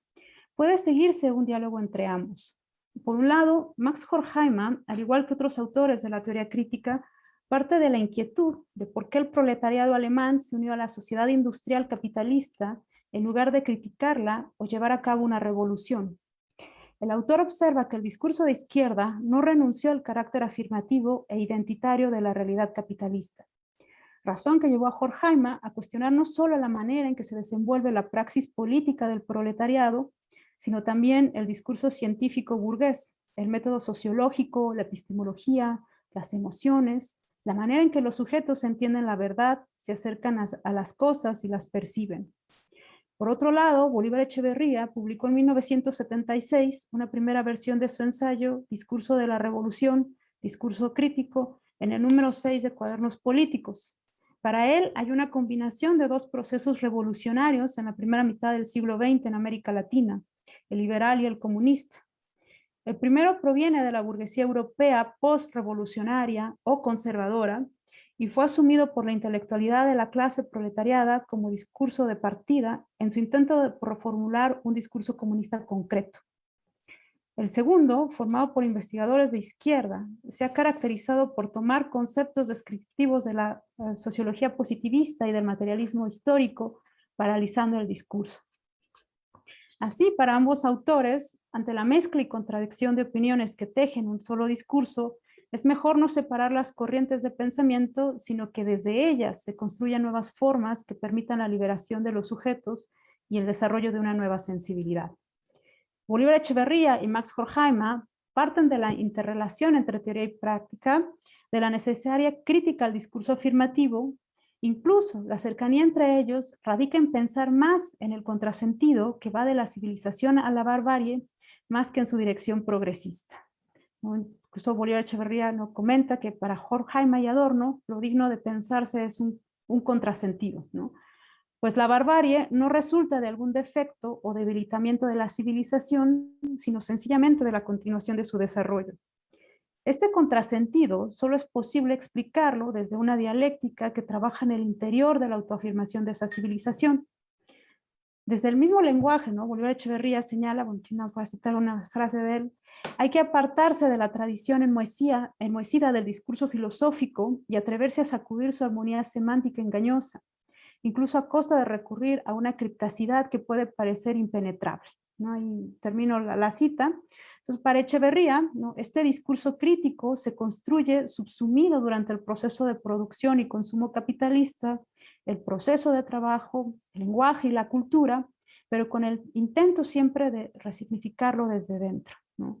puede seguirse un diálogo entre ambos. Por un lado, Max Horkheimer, al igual que otros autores de la teoría crítica, parte de la inquietud de por qué el proletariado alemán se unió a la sociedad industrial capitalista en lugar de criticarla o llevar a cabo una revolución. El autor observa que el discurso de izquierda no renunció al carácter afirmativo e identitario de la realidad capitalista, razón que llevó a Horkheimer a cuestionar no solo la manera en que se desenvuelve la praxis política del proletariado, sino también el discurso científico burgués, el método sociológico, la epistemología, las emociones, la manera en que los sujetos entienden la verdad, se acercan a, las cosas y las perciben. Por otro lado, Bolívar Echeverría publicó en 1976 una primera versión de su ensayo Discurso de la Revolución, Discurso Crítico, en el número 6 de Cuadernos Políticos. Para él hay una combinación de dos procesos revolucionarios en la primera mitad del siglo XX en América Latina, el liberal y el comunista. El primero proviene de la burguesía europea post-revolucionaria o conservadora, y fue asumido por la intelectualidad de la clase proletariada como discurso de partida en su intento de reformular un discurso comunista concreto. El segundo, formado por investigadores de izquierda, se ha caracterizado por tomar conceptos descriptivos de la eh, sociología positivista y del materialismo histórico, paralizando el discurso. Así, para ambos autores, ante la mezcla y contradicción de opiniones que tejen un solo discurso, es mejor no separar las corrientes de pensamiento, sino que desde ellas se construyan nuevas formas que permitan la liberación de los sujetos y el desarrollo de una nueva sensibilidad. Bolívar Echeverría y Max Horkheimer parten de la interrelación entre teoría y práctica, de la necesaria crítica al discurso afirmativo, incluso la cercanía entre ellos radica en pensar más en el contrasentido que va de la civilización a la barbarie, más que en su dirección progresista. Incluso Bolívar Echeverría nos comenta que para Jorge Jaime y Adorno lo digno de pensarse es un, contrasentido. ¿no? Pues la barbarie no resulta de algún defecto o debilitamiento de la civilización, sino sencillamente de la continuación de su desarrollo. Este contrasentido solo es posible explicarlo desde una dialéctica que trabaja en el interior de la autoafirmación de esa civilización. Desde el mismo lenguaje, ¿no? Bolívar Echeverría señala, bueno, voy a citar una frase de él, hay que apartarse de la tradición enmohecida del discurso filosófico y atreverse a sacudir su armonía semántica engañosa, incluso a costa de recurrir a una criptacidad que puede parecer impenetrable. ¿no? Y termino la, cita. Entonces, para Echeverría, ¿no? este discurso crítico se construye subsumido durante el proceso de producción y consumo capitalista, el proceso de trabajo, el lenguaje y la cultura, pero con el intento siempre de resignificarlo desde dentro. ¿no?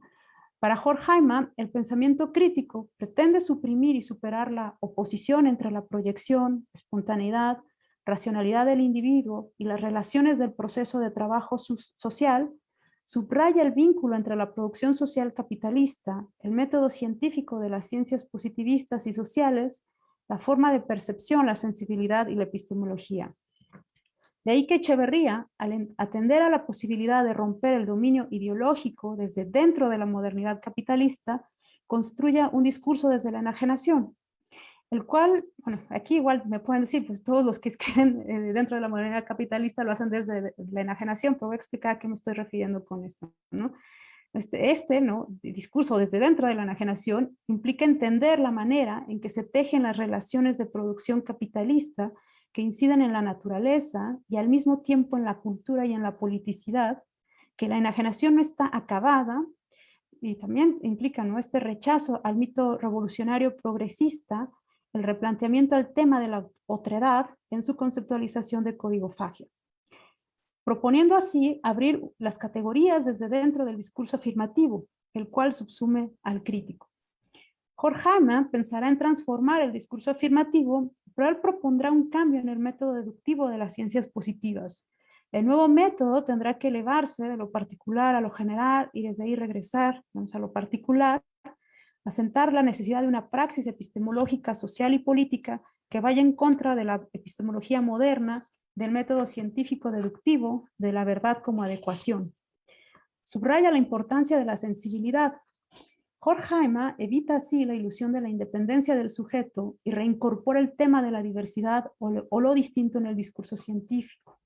Para Horkheimer, el pensamiento crítico pretende suprimir y superar la oposición entre la proyección, espontaneidad, racionalidad del individuo y las relaciones del proceso de trabajo social, subraya el vínculo entre la producción social capitalista, el método científico de las ciencias positivistas y sociales, la forma de percepción, la sensibilidad y la epistemología. De ahí que Echeverría, al atender a la posibilidad de romper el dominio ideológico desde dentro de la modernidad capitalista, construya un discurso desde la enajenación, el cual, bueno, aquí igual me pueden decir, pues todos los que escriben eh, dentro de la modernidad capitalista lo hacen desde la enajenación, pero voy a explicar a qué me estoy refiriendo con esto, ¿no? Este, este discurso desde dentro de la enajenación implica entender la manera en que se tejen las relaciones de producción capitalista que inciden en la naturaleza y al mismo tiempo en la cultura y en la politicidad, que la enajenación no está acabada y también implica ¿no? este rechazo al mito revolucionario progresista el replanteamiento del tema de la otredad en su conceptualización de código fagio, proponiendo así abrir las categorías desde dentro del discurso afirmativo, el cual subsume al crítico. Horkheimer pensará en transformar el discurso afirmativo, pero él propondrá un cambio en el método deductivo de las ciencias positivas. El nuevo método tendrá que elevarse de lo particular a lo general y desde ahí regresar a lo particular asentar la necesidad de una praxis epistemológica, social y política que vaya en contra de la epistemología moderna, del método científico deductivo, de la verdad como adecuación. Subraya la importancia de la sensibilidad. Horkheimer evita así la ilusión de la independencia del sujeto y reincorpora el tema de la diversidad o lo, distinto en el discurso científico.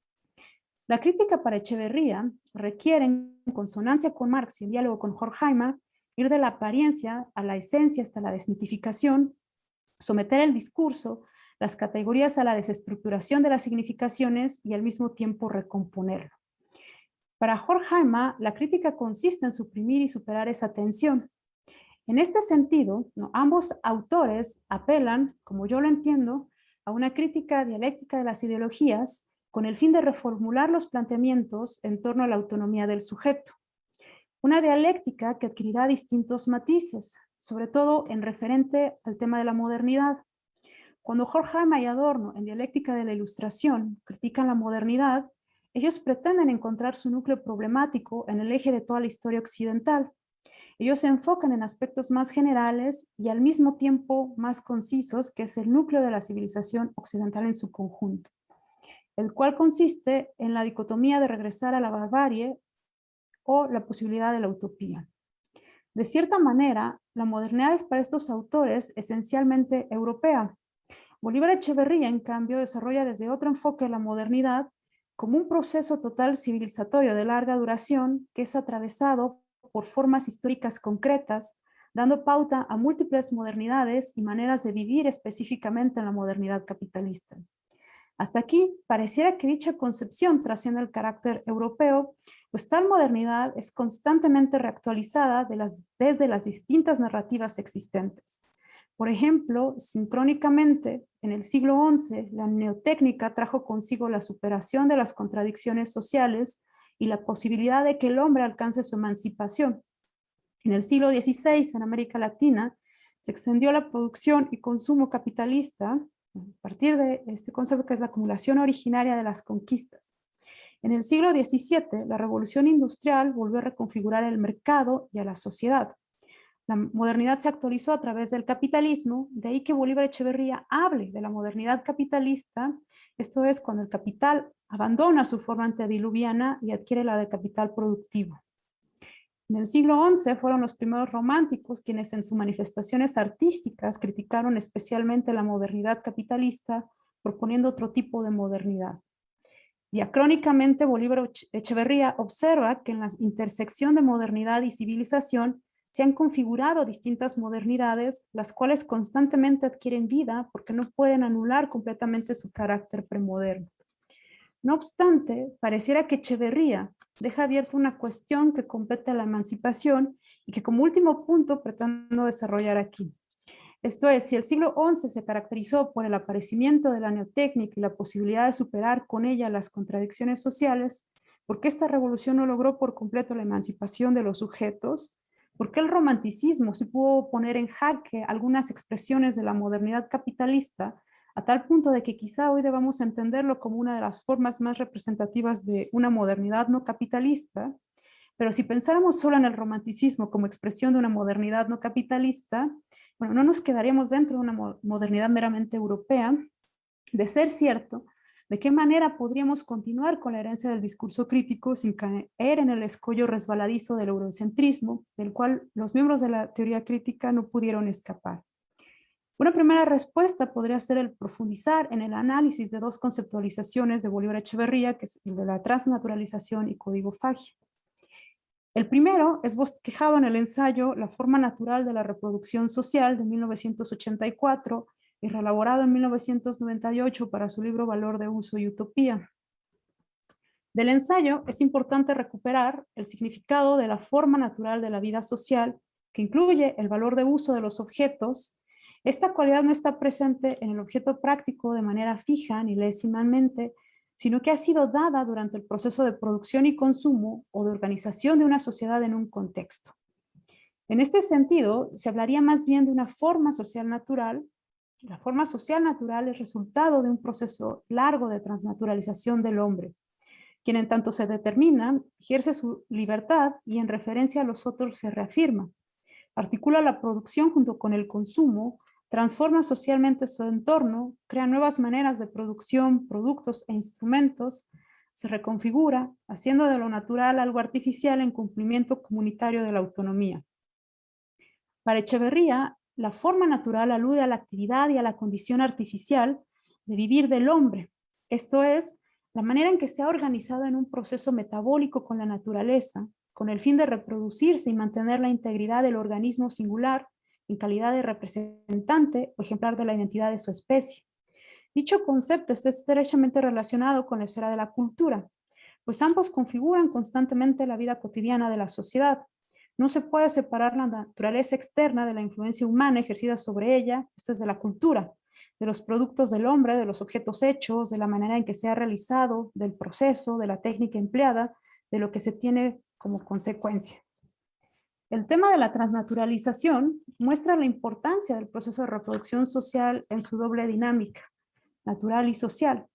La crítica para Echeverría requiere, en consonancia con Marx y en diálogo con Horkheimer, ir de la apariencia a la esencia hasta la desmitificación, someter el discurso, las categorías a la desestructuración de las significaciones y al mismo tiempo recomponerlo. Para Horkheimer, la crítica consiste en suprimir y superar esa tensión. En este sentido, ambos autores apelan, como yo lo entiendo, a una crítica dialéctica de las ideologías con el fin de reformular los planteamientos en torno a la autonomía del sujeto. Una dialéctica que adquirirá distintos matices, sobre todo en referente al tema de la modernidad. Cuando Horkheimer y Adorno, en Dialéctica de la Ilustración, critican la modernidad, ellos pretenden encontrar su núcleo problemático en el eje de toda la historia occidental. Ellos se enfocan en aspectos más generales y al mismo tiempo más concisos, que es el núcleo de la civilización occidental en su conjunto, el cual consiste en la dicotomía de regresar a la barbarie o la posibilidad de la utopía. De cierta manera, la modernidad es para estos autores esencialmente europea. Bolívar Echeverría, en cambio, desarrolla desde otro enfoque la modernidad como un proceso total civilizatorio de larga duración que es atravesado por formas históricas concretas, dando pauta a múltiples modernidades y maneras de vivir específicamente en la modernidad capitalista. Hasta aquí, pareciera que dicha concepción trasciende el carácter europeo pues tal modernidad es constantemente reactualizada desde las distintas narrativas existentes. Por ejemplo, sincrónicamente, en el siglo XI, la neotécnica trajo consigo la superación de las contradicciones sociales y la posibilidad de que el hombre alcance su emancipación. En el siglo XVI, en América Latina, se extendió la producción y consumo capitalista a partir de este concepto que es la acumulación originaria de las conquistas. En el siglo XVII, la revolución industrial volvió a reconfigurar el mercado y a la sociedad. La modernidad se actualizó a través del capitalismo, de ahí que Bolívar Echeverría hable de la modernidad capitalista, esto es cuando el capital abandona su forma antediluviana y adquiere la de capital productivo. En el siglo XI fueron los primeros románticos quienes en sus manifestaciones artísticas criticaron especialmente la modernidad capitalista, proponiendo otro tipo de modernidad. Diacrónicamente, Bolívar Echeverría observa que en la intersección de modernidad y civilización se han configurado distintas modernidades, las cuales constantemente adquieren vida porque no pueden anular completamente su carácter premoderno. No obstante, pareciera que Echeverría deja abierta una cuestión que compete a la emancipación y que como último punto pretendo desarrollar aquí. Esto es, si el siglo XI se caracterizó por el aparecimiento de la neotécnica y la posibilidad de superar con ella las contradicciones sociales, ¿por qué esta revolución no logró por completo la emancipación de los sujetos? ¿Por qué el romanticismo se pudo poner en jaque algunas expresiones de la modernidad capitalista a tal punto de que quizá hoy debamos entenderlo como una de las formas más representativas de una modernidad no capitalista, pero si pensáramos solo en el romanticismo como expresión de una modernidad no capitalista, bueno, no nos quedaríamos dentro de una modernidad meramente europea. De ser cierto, ¿de qué manera podríamos continuar con la herencia del discurso crítico sin caer en el escollo resbaladizo del eurocentrismo, del cual los miembros de la teoría crítica no pudieron escapar? Una primera respuesta podría ser el profundizar en el análisis de dos conceptualizaciones de Bolívar Echeverría, que es el de la transnaturalización y códigofagia. El primero es bosquejado en el ensayo La forma natural de la reproducción social de 1984 y reelaborado en 1998 para su libro Valor de Uso y Utopía. Del ensayo es importante recuperar el significado de la forma natural de la vida social, que incluye el valor de uso de los objetos. Esta cualidad no está presente en el objeto práctico de manera fija ni lésimamente, sino que ha sido dada durante el proceso de producción y consumo o de organización de una sociedad en un contexto. En este sentido, se hablaría más bien de una forma social natural. La forma social natural es resultado de un proceso largo de transnaturalización del hombre, quien en tanto se determina, ejerce su libertad y en referencia a los otros se reafirma. Articula la producción junto con el consumo, transforma socialmente su entorno, crea nuevas maneras de producción, productos e instrumentos, se reconfigura, haciendo de lo natural algo artificial en cumplimiento comunitario de la autonomía. Para Echeverría, la forma natural alude a la actividad y a la condición artificial de vivir del hombre, esto es, la manera en que se ha organizado en un proceso metabólico con la naturaleza, con el fin de reproducirse y mantener la integridad del organismo singular en calidad de representante o ejemplar de la identidad de su especie. Dicho concepto está estrechamente relacionado con la esfera de la cultura, pues ambos configuran constantemente la vida cotidiana de la sociedad. No se puede separar la naturaleza externa de la influencia humana ejercida sobre ella, esto es de la cultura, de los productos del hombre, de los objetos hechos, de la manera en que se ha realizado, del proceso, de la técnica empleada, de lo que se tiene como consecuencia. El tema de la transnaturalización muestra la importancia del proceso de reproducción social en su doble dinámica, natural y social.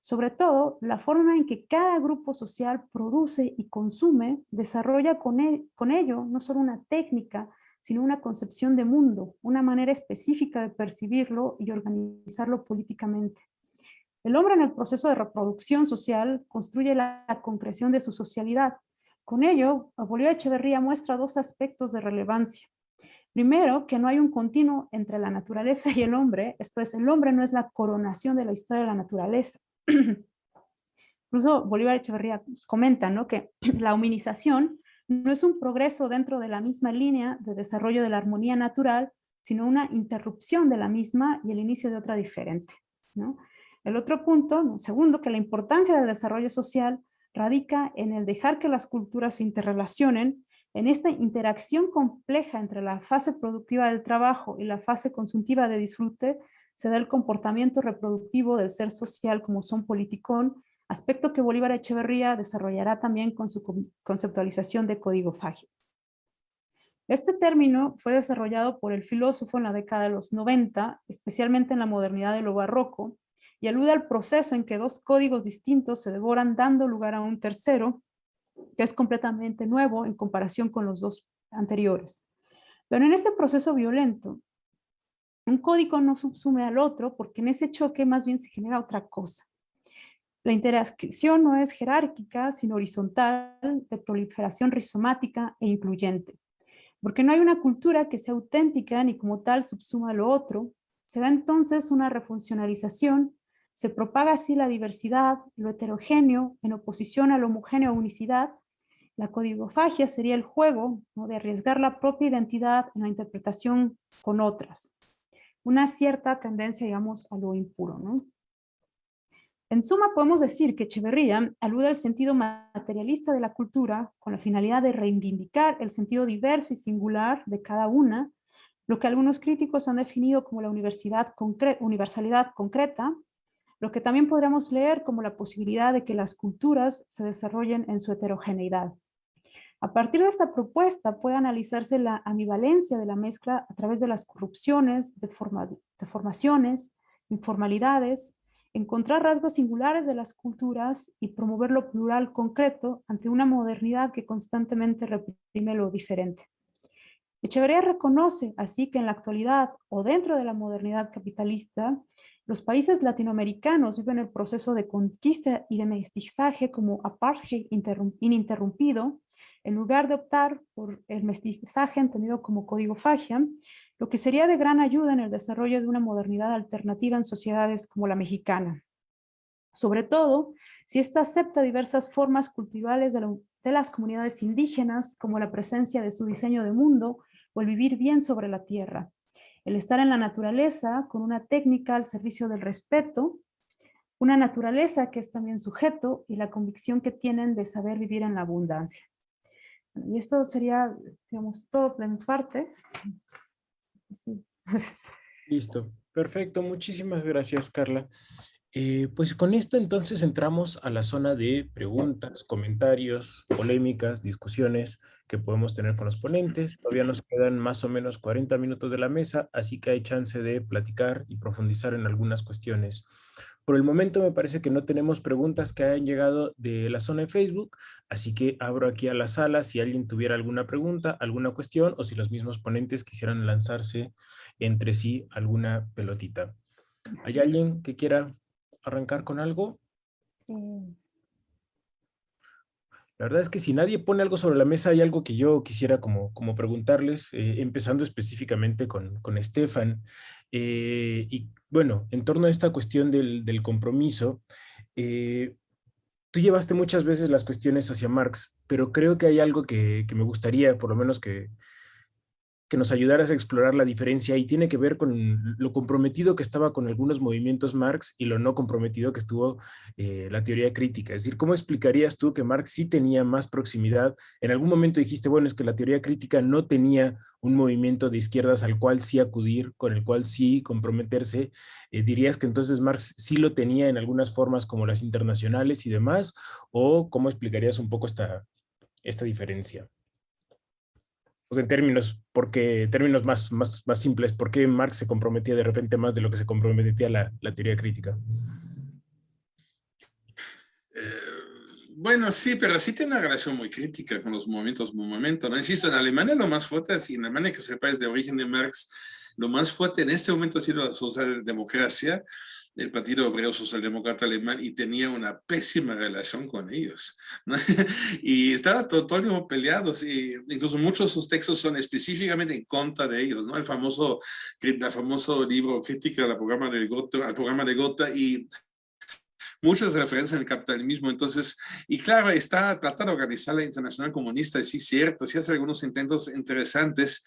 Sobre todo, la forma en que cada grupo social produce y consume desarrolla con, e, con ello no solo una técnica, sino una concepción de mundo, una manera específica de percibirlo y organizarlo políticamente. El hombre en el proceso de reproducción social construye la concreción de su socialidad, con ello, Bolívar Echeverría muestra dos aspectos de relevancia. Primero, que no hay un continuo entre la naturaleza y el hombre, esto es, el hombre no es la coronación de la historia de la naturaleza. Incluso Bolívar Echeverría comenta ¿no? que la humanización no es un progreso dentro de la misma línea de desarrollo de la armonía natural, sino una interrupción de la misma y el inicio de otra diferente. ¿no? El otro punto, segundo, que la importancia del desarrollo social radica en el dejar que las culturas se interrelacionen, en esta interacción compleja entre la fase productiva del trabajo y la fase consultiva de disfrute, se da el comportamiento reproductivo del ser social como son politicón, aspecto que Bolívar Echeverría desarrollará también con su conceptualización de código fagio. Este término fue desarrollado por el filósofo en la década de los 90, especialmente en la modernidad de lo barroco, y alude al proceso en que dos códigos distintos se devoran dando lugar a un tercero, que es completamente nuevo en comparación con los dos anteriores. Pero en este proceso violento, un código no subsume al otro porque en ese choque más bien se genera otra cosa. La interacción no es jerárquica, sino horizontal, de proliferación rizomática e incluyente. Porque no hay una cultura que sea auténtica ni como tal subsuma lo otro, se da entonces una refuncionalización, se propaga así la diversidad, lo heterogéneo, en oposición a la homogénea unicidad. La codigofagia sería el juego de arriesgar la propia identidad en la interpretación con otras. Una cierta tendencia, digamos, a lo impuro. En suma, podemos decir que Echeverría alude al sentido materialista de la cultura con la finalidad de reivindicar el sentido diverso y singular de cada una, lo que algunos críticos han definido como la universalidad concreta, lo que también podríamos leer como la posibilidad de que las culturas se desarrollen en su heterogeneidad. A partir de esta propuesta puede analizarse la ambivalencia de la mezcla a través de las corrupciones, deformaciones, informalidades, encontrar rasgos singulares de las culturas y promover lo plural concreto ante una modernidad que constantemente reprime lo diferente. Echeverría reconoce así que en la actualidad o dentro de la modernidad capitalista, los países latinoamericanos viven el proceso de conquista y de mestizaje como apartheid ininterrumpido, en lugar de optar por el mestizaje entendido como código fagia, lo que sería de gran ayuda en el desarrollo de una modernidad alternativa en sociedades como la mexicana. Sobre todo, si ésta acepta diversas formas culturales de, de las comunidades indígenas, como la presencia de su diseño de mundo o el vivir bien sobre la tierra, el estar en la naturaleza con una técnica al servicio del respeto, una naturaleza que es también sujeto y la convicción que tienen de saber vivir en la abundancia. Y esto sería, todo de parte. Listo, perfecto, muchísimas gracias Carla. Eh, pues con esto entonces entramos a la zona de preguntas, comentarios, polémicas, discusiones que podemos tener con los ponentes. Todavía nos quedan más o menos 40 minutos de la mesa, así que hay chance de platicar y profundizar en algunas cuestiones. Por el momento me parece que no tenemos preguntas que hayan llegado de la zona de Facebook, así que abro aquí a la sala si alguien tuviera alguna pregunta, alguna cuestión o si los mismos ponentes quisieran lanzarse entre sí alguna pelotita. ¿Hay alguien que quiera arrancar con algo? Mm. La verdad es que si nadie pone algo sobre la mesa, hay algo que yo quisiera como, como preguntarles, eh, empezando específicamente con, con Estefan. Eh, y bueno, en torno a esta cuestión del, del compromiso, eh, tú llevaste muchas veces las cuestiones hacia Marx, pero creo que hay algo que, que me gustaría, por lo menos que, que nos ayudaras a explorar la diferencia y tiene que ver con lo comprometido que estaba con algunos movimientos Marx y lo no comprometido que estuvo eh, la teoría crítica. Es decir, ¿cómo explicarías tú que Marx sí tenía más proximidad? En algún momento dijiste, bueno, es que la teoría crítica no tenía un movimiento de izquierdas al cual sí acudir, con el cual sí comprometerse. Eh, ¿Dirías que entonces Marx sí lo tenía en algunas formas como las internacionales y demás? ¿O cómo explicarías un poco esta, esta diferencia? Pues en términos, porque, términos más, más, más simples, ¿por qué Marx se comprometía de repente más de lo que se comprometía la, teoría crítica? Eh, bueno, sí, pero sí tiene una relación muy crítica con los movimientos movimiento. ¿no? Insisto, en Alemania lo más fuerte, y en Alemania que es de origen de Marx, lo más fuerte en este momento ha sido la socialdemocracia, el Partido Obrero Socialdemócrata Alemán y tenía una pésima relación con ellos. y estaba todo, todo, el tiempo peleados y incluso muchos de sus textos son específicamente en contra de ellos. ¿no? El famoso, el famoso libro Crítica al programa, del Gotha, al programa de Gotha y muchas referencias en el capitalismo. Entonces, y claro, está tratando de organizar la Internacional Comunista, sí, cierto, sí hace algunos intentos interesantes,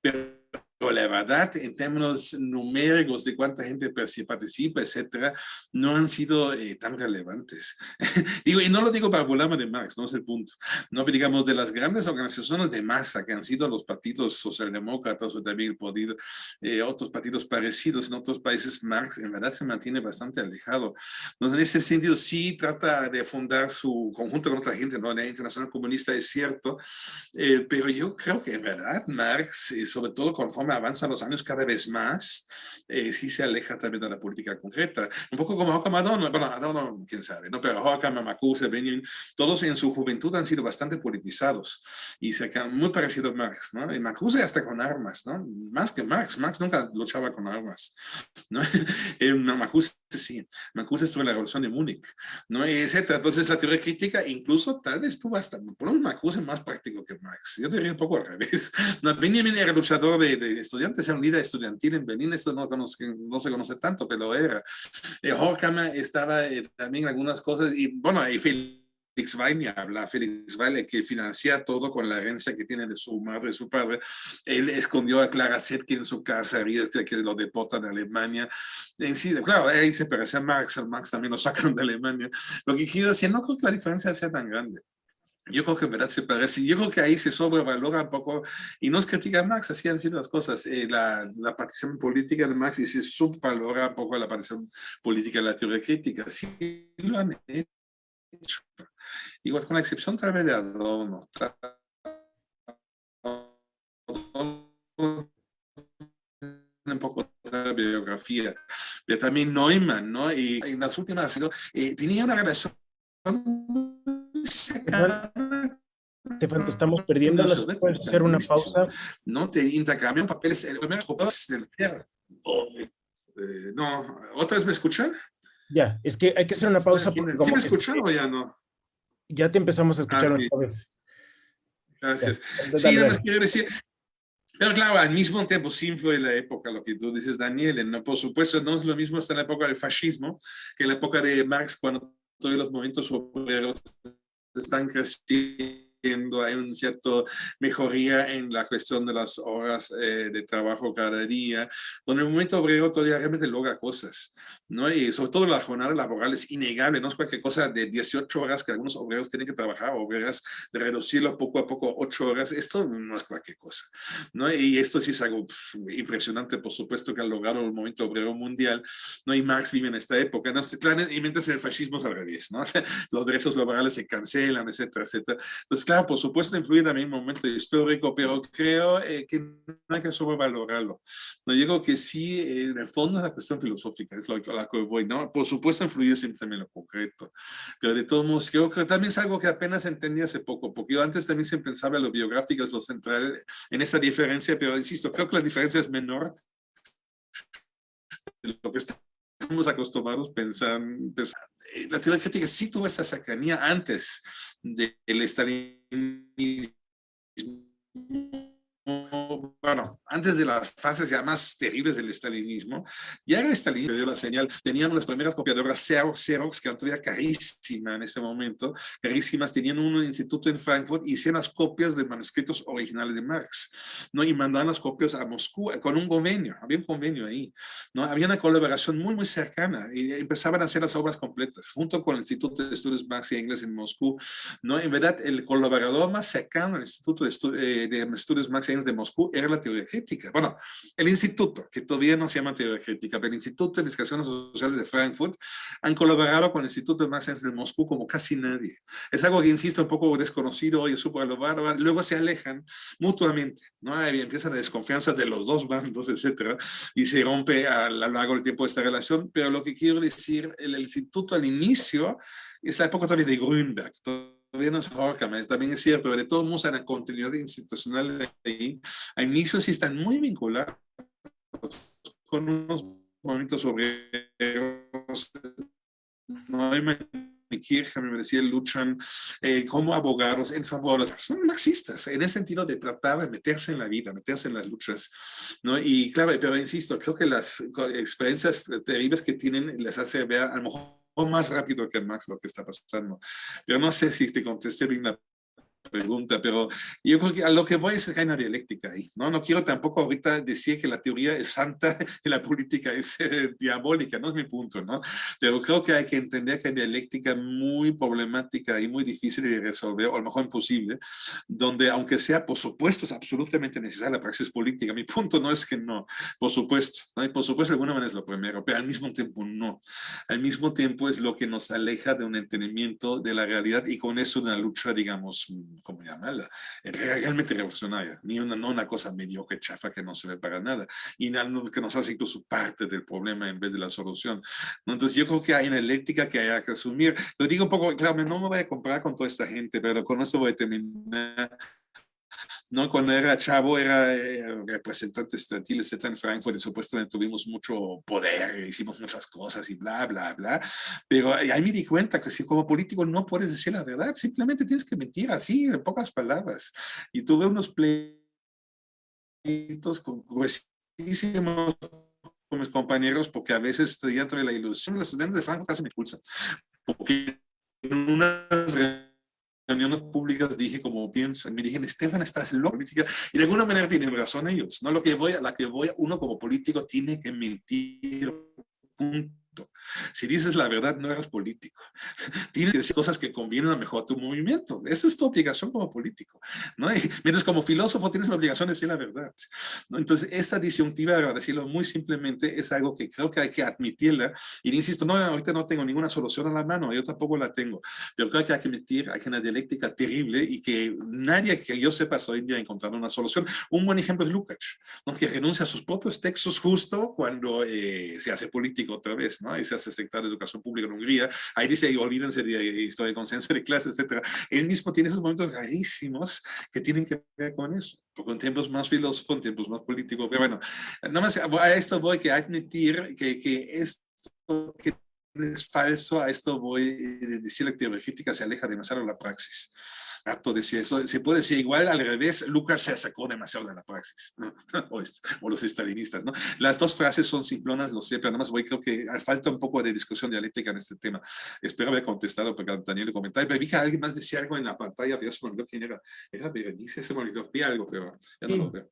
pero la verdad, en términos numéricos de cuánta gente participa, etcétera, no han sido eh, tan relevantes. digo, y no lo digo para burlarme de Marx, no es el punto. No, digamos, de las grandes organizaciones de masa que han sido los partidos socialdemócratas o también podido, eh, otros partidos parecidos en otros países, Marx en verdad se mantiene bastante alejado. Entonces, en ese sentido, sí trata de fundar su conjunto con otra gente, ¿no? La Internacional Comunista es cierto, eh, pero yo creo que en verdad Marx, sobre todo conforme conforme avanzan los años cada vez más, eh, sí se aleja también de la política concreta. Un poco como Joachim Adorno, bueno, Adorno, quién sabe, ¿no? Pero Joachim, Marcuse, Benjamin, todos en su juventud han sido bastante politizados y se han muy parecido a Marx, ¿no? Y Marcuse hasta con armas, ¿no? Más que Marx, Marx nunca luchaba con armas, ¿no? Marcuse sí, Marcuse estuvo en la Revolución de Múnich, ¿no? Etcétera. Entonces la teoría crítica incluso tal vez tuvo hasta, por un Marcuse más práctico que Marx. Yo diría un poco al revés. No, Benjamin era luchador de, de estudiantes, era un líder estudiantil en Berlín, esto no, no, se conoce tanto, pero era. Eh, Horkheimer estaba eh, también en algunas cosas, y bueno, y Felix Weil habla, Felix Weil, que financia todo con la herencia que tiene de su madre y su padre. Él escondió a Clara Zetkin en su casa, que lo deportan a Alemania. En sí, claro, ahí se parece a Marx, Marx también lo sacaron de Alemania. Lo que quiero decir, no creo que la diferencia sea tan grande. Yo creo que en verdad se parece. Yo creo que ahí se sobrevalora un poco, y no es crítica a Marx, así han sido las cosas. Eh, la, la, participación política de Marx y se subvalora un poco la participación política de la teoría crítica. Sí lo han hecho. Igual con la excepción tal vez de Adorno. un poco de biografía, pero también Neumann, ¿no? Y en las últimas, eh, tenía una relación estamos perdiendo. ¿Puedes hacer una pausa? No, te intercambian papeles. El primer eh, no, ¿otra vez me escuchan? Ya, es que hay que hacer una pausa. ¿Sí me escuchan o ya no? Ya te empezamos a escuchar ah, otra vez. Gracias. sí, nada más quiero decir, pero claro, al mismo tiempo sí fue la época, lo que tú dices, Daniel, ¿no? por supuesto no es lo mismo hasta la época del fascismo que la época de Marx, cuando todos los movimientos obreros están creciendo hay un cierto mejoría en la cuestión de las horas eh, de trabajo cada día, donde el movimiento obrero todavía realmente logra cosas, ¿no? Y sobre todo la jornada laboral es innegable, no es cualquier cosa de 18 horas que algunos obreros tienen que trabajar, obreras de reducirlo poco a poco 8 horas, esto no es cualquier cosa, ¿no? Y esto sí es algo impresionante, por supuesto, que ha logrado el movimiento obrero mundial, ¿no? Y Marx vive en esta época, ¿no? y mientras el fascismo es al revés, ¿no? Los derechos laborales se cancelan, etcétera, etcétera. Entonces, claro, por supuesto también en un momento histórico, pero creo eh, que no hay que sobrevalorarlo. No digo que sí, en el fondo es la cuestión filosófica, es lo que, la que voy, ¿no? Por supuesto influye siempre en lo concreto, pero de todos modos creo que también es algo que apenas entendí hace poco, porque yo antes también se pensaba en lo biográfico, es lo central en esa diferencia, pero insisto, creo que la diferencia es menor de lo que estamos acostumbrados a pensar, eh, la teoría crítica sí tuvo esa cercanía antes del estalinismo bueno, antes de las fases ya más terribles del estalinismo, ya el estalinismo dio la señal, tenían las primeras copiadoras Xerox, que eran todavía carísimas en ese momento, carísimas, tenían un instituto en Frankfurt y hacían las copias de manuscritos originales de Marx, ¿no? Y mandaban las copias a Moscú con un convenio, había un convenio ahí, ¿no? Había una colaboración muy, muy cercana y empezaban a hacer las obras completas, junto con el Instituto de Estudios Marx y Engels en Moscú, ¿no? En verdad, el colaborador más cercano al Instituto de, eh, de Estudios Marx y Engels de Moscú era la teoría crítica. Bueno, el instituto, que todavía no se llama teoría crítica, pero el Instituto de Investigaciones Sociales de Frankfurt han colaborado con el Instituto de Marx de Moscú como casi nadie. Es algo que, insisto, un poco desconocido hoy, súper luego se alejan mutuamente, ¿no? empieza la desconfianza de los dos bandos, etcétera, y se rompe a lo largo del tiempo esta relación, pero lo que quiero decir, el instituto al inicio es la época también de Grünberg, también es cierto, de todos modos, en la continuidad institucional ahí, a inicios sí están muy vinculados con unos movimientos obreros, no hay Kirchner, me decía, luchan eh, como abogados en favor personas marxistas, en el sentido de tratar de meterse en la vida, meterse en las luchas, ¿no? Y claro, pero insisto, creo que las experiencias terribles que tienen les hace ver a lo mejor más rápido que Max lo que está pasando. Yo no sé si te contesté bien la pregunta, pero yo creo que a lo que voy es que hay una dialéctica ahí, ¿no? No quiero tampoco ahorita decir que la teoría es santa y la política es eh, diabólica, no es mi punto, ¿no? Pero creo que hay que entender que hay dialéctica muy problemática y muy difícil de resolver, o a lo mejor imposible, donde aunque sea, por supuesto, es absolutamente necesaria la praxis política. Mi punto no es que no, por supuesto, ¿no? Y por supuesto, de alguna manera es lo primero, pero al mismo tiempo no. Al mismo tiempo es lo que nos aleja de un entendimiento de la realidad y con eso una lucha, digamos, como llamarla, realmente revolucionaria, ni una, no una cosa mediocre, chafa que no se ve para nada, y que nos hace incluso parte del problema en vez de la solución. Entonces yo creo que hay una eléctrica que hay que asumir. Lo digo un poco, claro, no me voy a comparar con toda esta gente, pero con esto voy a terminar ¿no? Cuando era chavo era eh, representante estudiantil, etc. en Frankfurt, y supuestamente tuvimos mucho poder, hicimos muchas cosas y bla, bla, bla. Pero ahí me di cuenta que si como político no puedes decir la verdad, simplemente tienes que mentir así, en pocas palabras. Y tuve unos pleitos con gruesísimos con mis compañeros porque a veces dentro de la ilusión los estudiantes de Frankfurt casi me expulsan porque en unas reuniones públicas dije como pienso, me dijeron, Estefan, estás loco, y de alguna manera tienen razón ellos, ¿no? Lo que voy, a la que voy, uno como político tiene que mentir, si dices la verdad, no eres político. Tienes que decir cosas que convienen a mejor a tu movimiento. Esa es tu obligación como político. ¿no? mientras como filósofo tienes la obligación de decir la verdad. ¿no? Entonces, esta disyuntiva, para decirlo muy simplemente, es algo que creo que hay que admitirla. Y insisto, no, ahorita no tengo ninguna solución a la mano, yo tampoco la tengo. Pero creo que hay que admitir, hay una dialéctica terrible y que nadie que yo sepa hoy en día encontrar una solución. Un buen ejemplo es Lukács, ¿no? que renuncia a sus propios textos justo cuando eh, se hace político otra vez. ¿no? Y se hace secretario de Educación Pública en Hungría, ahí dice, olvídense de historia de conciencia de clases, etc. Él mismo tiene esos momentos rarísimos que tienen que ver con eso, en tiempos más filósofos, en tiempos más políticos, pero bueno, nada más a esto voy que admitir que, que esto que es falso, a esto voy a decir la teoría crítica se aleja demasiado de la praxis decir eso. Se puede decir igual al revés, Lucas se sacó demasiado de la praxis, o, los estalinistas, ¿no? Las dos frases son simplonas, lo sé, pero nada más voy, creo que falta un poco de discusión dialéctica en este tema. Espero haber contestado porque Daniel comentaba, pero vi que alguien más decía algo en la pantalla, pero ya se me olvidó quién era. Era Berenice, se me olvidó, vi algo, pero ya no lo veo.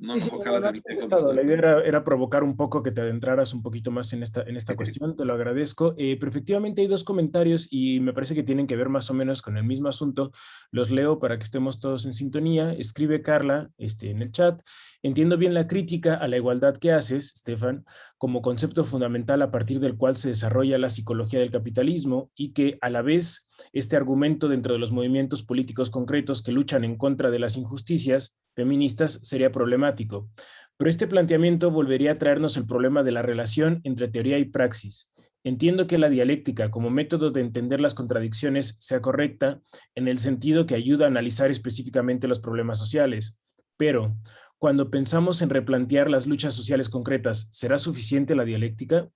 No, la idea era, provocar un poco que te adentraras un poquito más en esta, en esta cuestión, te lo agradezco. Eh, pero efectivamente hay dos comentarios y me parece que tienen que ver más o menos con el mismo asunto. Los leo para que estemos todos en sintonía. Escribe Carla este, en el chat. Entiendo bien la crítica a la igualdad que haces, Stefan, como concepto fundamental a partir del cual se desarrolla la psicología del capitalismo y que a la vez este argumento dentro de los movimientos políticos concretos que luchan en contra de las injusticias feministas sería problemático. Pero este planteamiento volvería a traernos el problema de la relación entre teoría y praxis. Entiendo que la dialéctica como método de entender las contradicciones sea correcta en el sentido que ayuda a analizar específicamente los problemas sociales, pero cuando pensamos en replantear las luchas sociales concretas, ¿será suficiente la dialéctica?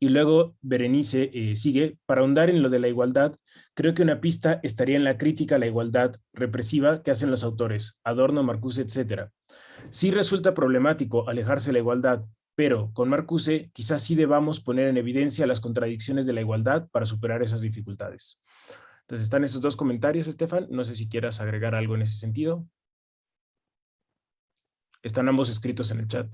Y luego Berenice eh, sigue, para ahondar en lo de la igualdad, creo que una pista estaría en la crítica a la igualdad represiva que hacen los autores, Adorno, Marcuse, etc. Sí resulta problemático alejarse de la igualdad, pero con Marcuse quizás sí debamos poner en evidencia las contradicciones de la igualdad para superar esas dificultades. Entonces están esos dos comentarios, Estefan. No sé si quieras agregar algo en ese sentido. Están ambos escritos en el chat.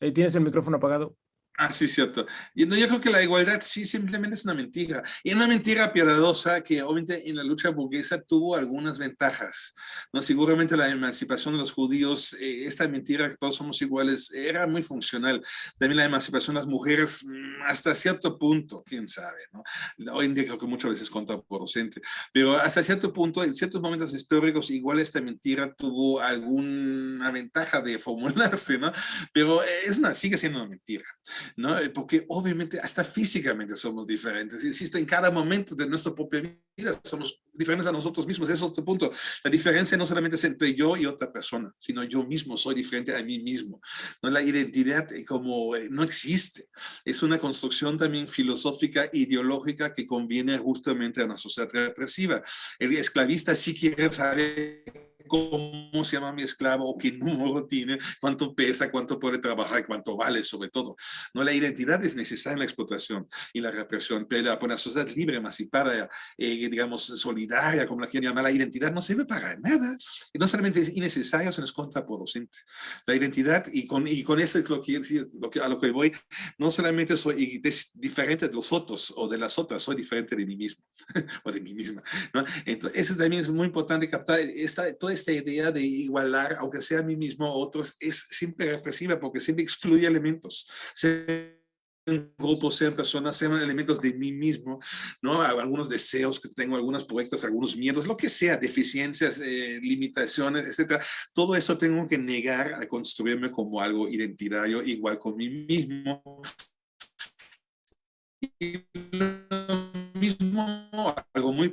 Eh, ¿Tienes el micrófono apagado? Ah, sí, cierto. Y no, yo creo que la igualdad sí simplemente es una mentira. Y una mentira piadosa que obviamente en la lucha burguesa tuvo algunas ventajas. ¿no? Seguramente la emancipación de los judíos, eh, esta mentira que todos somos iguales, era muy funcional. También la emancipación de las mujeres mm, hasta cierto punto, quién sabe. ¿no? Hoy en día creo que muchas veces contraproducente. Pero hasta cierto punto, en ciertos momentos históricos, igual esta mentira tuvo alguna ventaja de formularse. ¿no? Pero es una, sigue siendo una mentira. ¿No? Eh, porque obviamente hasta físicamente somos diferentes. Insisto, en cada momento de nuestra propia vida somos diferentes a nosotros mismos. Ese es otro punto. La diferencia no solamente es entre yo y otra persona, sino yo mismo soy diferente a mí mismo. ¿no? La identidad eh, como eh, no existe. Es una construcción también filosófica, ideológica que conviene justamente a una sociedad represiva. El esclavista sí quiere saber cómo se llama mi esclavo o qué número tiene, cuánto pesa, cuánto puede trabajar, cuánto vale sobre todo. ¿no? La identidad es necesaria en la explotación y la represión, pero para una sociedad libre, emancipada, eh, digamos, solidaria, como la quieren llamar, la identidad no sirve para nada. No solamente es innecesaria, sino es contraproducente. La identidad, y con, y con eso es lo que, lo que, a lo que voy, no solamente soy diferente de los otros o de las otras, soy diferente de mí mismo o de mí misma. ¿no? Entonces, eso también es muy importante captar esta, toda esta idea de igualar, aunque sea a mí mismo a otros, es siempre represiva porque siempre excluye elementos. Se grupos, sean personas, sean elementos de mí mismo, ¿no? Algunos deseos que tengo, algunos proyectos, algunos miedos, lo que sea, deficiencias, eh, limitaciones, etcétera. Todo eso tengo que negar a construirme como algo identitario, igual con mí mismo. Y lo mismo, algo muy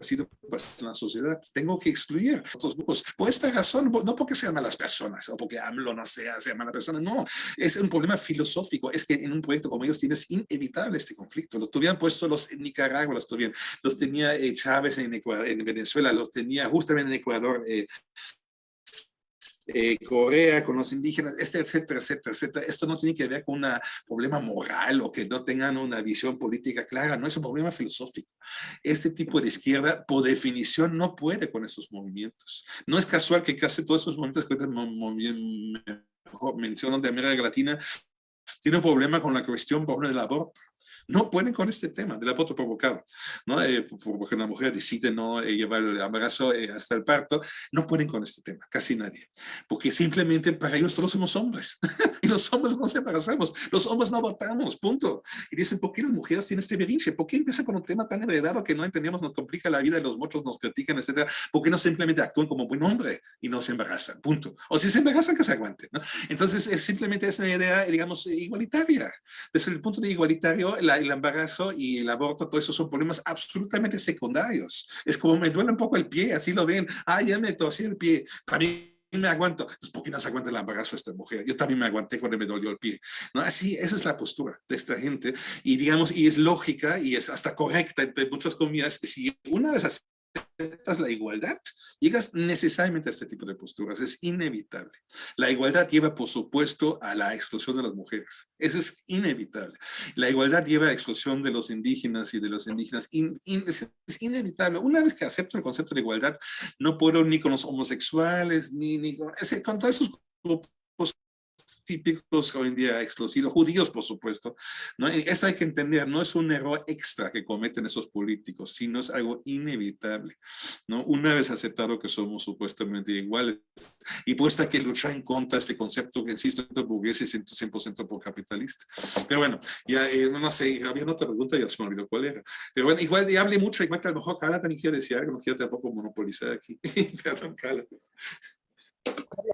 sido pues, en la sociedad. Tengo que excluir otros grupos. Por esta razón, no porque sean malas personas o porque AMLO no sea, sea mala persona, no. Es un problema filosófico. Es que en un proyecto como ellos tienes inevitable este conflicto. Lo tuvieran puesto los en Nicaragua, los tuvieran. Los tenía eh, Chávez en, Ecuador, en Venezuela, los tenía justamente en Ecuador eh, eh, Corea, con los indígenas, este, etcétera, etcétera, etcétera. Esto no tiene que ver con un problema moral o que no tengan una visión política clara, no es un problema filosófico. Este tipo de izquierda, por definición, no puede con esos movimientos. No es casual que casi todos esos movimientos que mencionan de América Latina tienen un problema con la cuestión, por del aborto no pueden con este tema del aborto provocado, ¿no? Eh, porque una mujer decide no eh, llevar el embarazo eh, hasta el parto, no pueden con este tema, casi nadie, porque simplemente para ellos todos somos hombres, y los hombres no se embarazamos, los hombres no votamos, punto. Y dicen, ¿por qué las mujeres tienen este berinche? ¿Por qué empieza con un tema tan heredado que no entendemos, nos complica la vida y los muchos nos critican, etcétera? ¿Por qué no simplemente actúan como buen hombre y no se embarazan? Punto. O si se embarazan, que se aguanten, ¿no? Entonces, es simplemente es una idea, digamos, igualitaria. Desde el punto de igualitario, la el embarazo y el aborto, todo eso son problemas absolutamente secundarios. Es como me duele un poco el pie, así lo ven. Ah, ya me tosí el pie. También me aguanto. ¿por qué no se aguanta el embarazo esta mujer? Yo también me aguanté cuando me dolió el pie. ¿No? Así, esa es la postura de esta gente. Y digamos, y es lógica y es hasta correcta entre muchas comillas. Si una de esas la igualdad, llegas necesariamente a este tipo de posturas, es inevitable. La igualdad lleva, por supuesto, a la exclusión de las mujeres, eso es inevitable. La igualdad lleva a la exclusión de los indígenas y de los indígenas, es, inevitable. Una vez que acepto el concepto de igualdad, no puedo ni con los homosexuales, ni, ni con, con todos esos grupos típicos hoy en día explosivos, judíos por supuesto. ¿no? Eso hay que entender, no es un error extra que cometen esos políticos, sino es algo inevitable. ¿no? Una vez aceptado que somos supuestamente iguales y puesta que luchar en contra de este concepto que insisto, burgués y 100% por capitalista. Pero bueno, ya eh, no sé, había otra pregunta, ya se me olvidó cuál era. Pero bueno, igual ya hablé mucho, igual que a lo mejor Carla también quiere decir algo, no quiero tampoco monopolizar aquí. Perdón, Carla.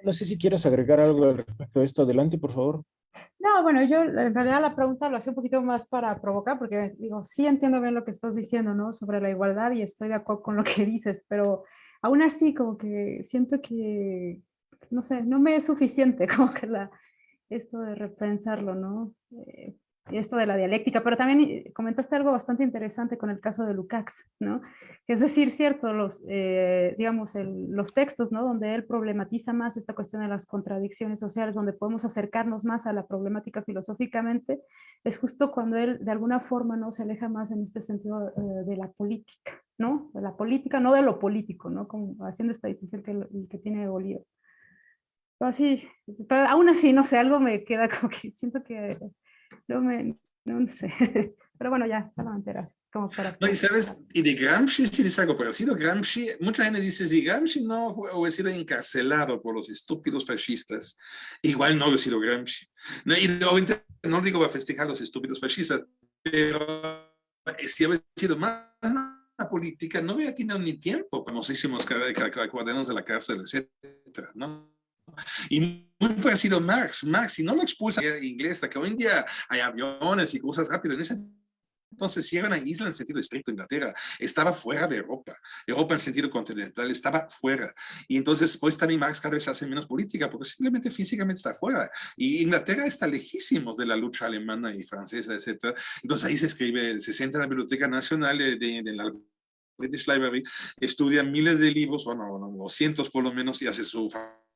No sé si quieres agregar algo respecto a esto. Adelante, por favor. No, bueno, yo en realidad la pregunta lo hacía un poquito más para provocar, porque digo, sí entiendo bien lo que estás diciendo, ¿no? Sobre la igualdad y estoy de acuerdo con lo que dices, pero aún así como que siento que, no sé, no me es suficiente como que la, esto de repensarlo, ¿no? Eh, esto de la dialéctica, pero también eh, comentaste algo bastante interesante con el caso de Lukács, ¿no? Es decir, cierto, los, eh, digamos, los textos, ¿no? Donde él problematiza más esta cuestión de las contradicciones sociales, donde podemos acercarnos más a la problemática filosóficamente, es justo cuando él de alguna forma, ¿no? Se aleja más en este sentido eh, de la política, ¿no? De la política, no de lo político, ¿no? Como haciendo esta distinción que, que tiene Bolívar. Pero así, pero aún así, no sé, algo me queda como que siento que no me, no sé. Pero bueno, ya, solamente era como para... No, y sabes, y de Gramsci sí es algo parecido. Gramsci, mucha gente dice, si Gramsci no hubiera sido encarcelado por los estúpidos fascistas, igual no hubiera sido Gramsci. No, y no digo para festejar a los estúpidos fascistas, pero si hubiera sido más la política, no hubiera tenido ni tiempo, famosísimos cuadernos de la cárcel, etcétera, ¿no? Y muy parecido Marx. Marx, si no lo expulsa a inglesa, que hoy en día hay aviones y cosas rápidas, en ese entonces, si era una isla en sentido estricto, Inglaterra estaba fuera de Europa. Europa en sentido continental estaba fuera. Y entonces, pues también Marx cada vez hace menos política, porque simplemente físicamente está fuera. Y Inglaterra está lejísimos de la lucha alemana y francesa, etc. Entonces, ahí se escribe, se sienta en la Biblioteca Nacional de, de la British Library, estudia miles de libros, bueno, bueno, cientos por lo menos, y hace su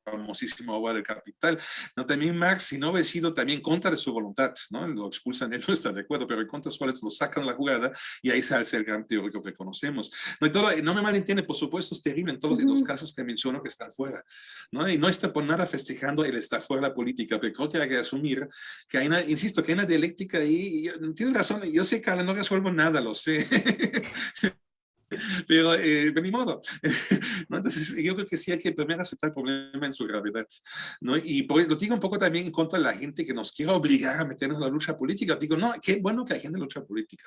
famosísimo obra del Capital. ¿no? También Marx, si no hubiera sido también contra de su voluntad, ¿no? lo expulsan, él no está de acuerdo, pero en contra de su voluntad lo sacan la jugada y ahí sale el gran teórico que conocemos. No, y todo, no me malentiende, por supuesto, es terrible en todos los casos que menciono que están fuera. ¿no? Y no está por nada festejando el estar fuera de la política, pero creo que hay que asumir que hay una, insisto, que hay una dialéctica ahí. Y, tienes razón, yo sé que no resuelvo nada, lo sé. Pero, eh, de mi modo. Entonces, yo creo que sí hay que primero aceptar el problema en su gravedad. ¿no? Y por, lo digo un poco también en contra de la gente que nos quiere obligar a meternos en la lucha política. Digo, no, qué bueno que hay gente en lucha política